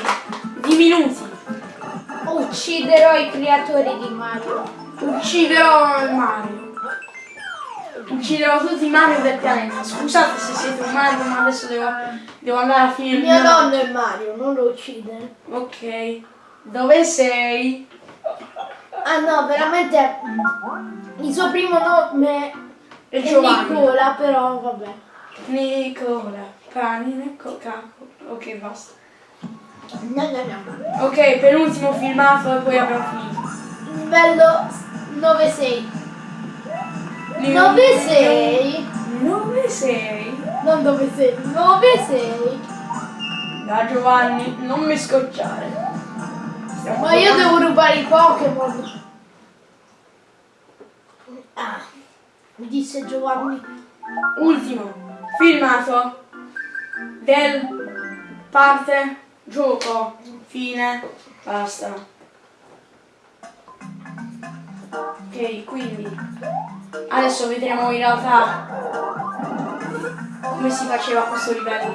[SPEAKER 1] di minuti.
[SPEAKER 2] Ucciderò i creatori di Mario.
[SPEAKER 1] Ucciderò Mario. Ucciderò tutti i Mario del pianeta. Scusate se siete un Mario, ma adesso devo, devo andare a finire
[SPEAKER 2] Mio nonno è Mario, non lo uccidere.
[SPEAKER 1] Ok. Dove sei?
[SPEAKER 2] Ah no, veramente il suo primo nome
[SPEAKER 1] È Giovanni.
[SPEAKER 2] Nicola, però vabbè.
[SPEAKER 1] Nicola. Panine, coca. Ok, basta.
[SPEAKER 2] No, no, no.
[SPEAKER 1] Ok, penultimo filmato e poi abbiamo finito.
[SPEAKER 2] Livello 9-6.
[SPEAKER 1] Lì-
[SPEAKER 2] 9-6.
[SPEAKER 1] Dove sei?
[SPEAKER 2] Non 9-6. 9-6.
[SPEAKER 1] Da Giovanni, non mi scocciare. Stiamo
[SPEAKER 2] Ma io devo rubare i Pokémon. Ah, mi disse Giovanni.
[SPEAKER 1] Ultimo filmato del parte gioco fine basta ok quindi adesso vedremo in realtà come si faceva questo livello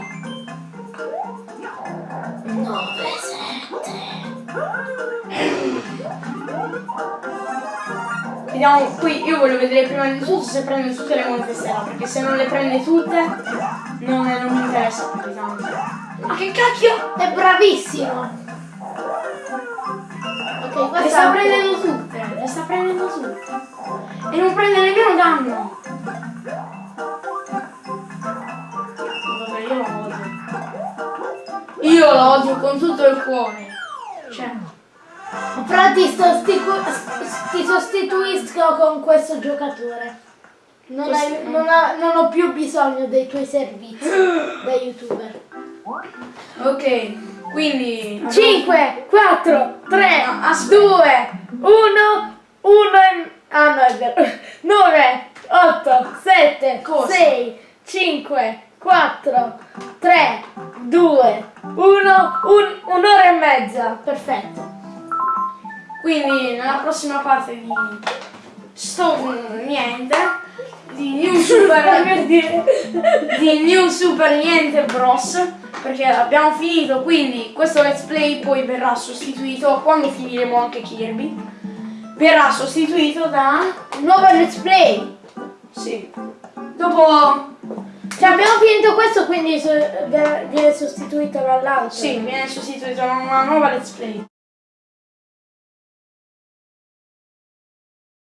[SPEAKER 2] 9-7.
[SPEAKER 1] vediamo qui io voglio vedere prima di tutto se prende tutte le monete stella perché se non le prende tutte non, non mi interessa più tanto ma che cacchio
[SPEAKER 2] È bravissimo. Ok,
[SPEAKER 1] Le
[SPEAKER 2] questa
[SPEAKER 1] sta prendendo tutte, le sta prendendo tutte. E non prende nemmeno danno. Vabbè, io lo odio. Io lo odio con tutto il cuore. Cioè,
[SPEAKER 2] Però ti, sostitu- ti sostituisco con questo giocatore. Non,
[SPEAKER 1] Questo-
[SPEAKER 2] hai- non ha- non ho più bisogno dei tuoi servizi da youtuber.
[SPEAKER 1] ok, quindi...
[SPEAKER 2] 5, 4, 3,
[SPEAKER 1] No, aspetta.
[SPEAKER 2] 2, 1, 1 Ah no è vero. 9, 8, 7,
[SPEAKER 1] Cosa?
[SPEAKER 2] 6, 5, 4, 3, 2, 1, un'ora e mezza. Perfetto.
[SPEAKER 1] Quindi nella prossima parte di sto niente di New Super
[SPEAKER 2] per dire.
[SPEAKER 1] di New Super Niente Bros perché abbiamo finito quindi questo let's play poi verrà sostituito quando finiremo anche Kirby verrà sostituito da
[SPEAKER 2] Nuovo let's play.
[SPEAKER 1] sì dopo
[SPEAKER 2] Cioè abbiamo finito questo quindi so- viene sostituito dall'altro.
[SPEAKER 1] sì viene sostituito da una nuova let's play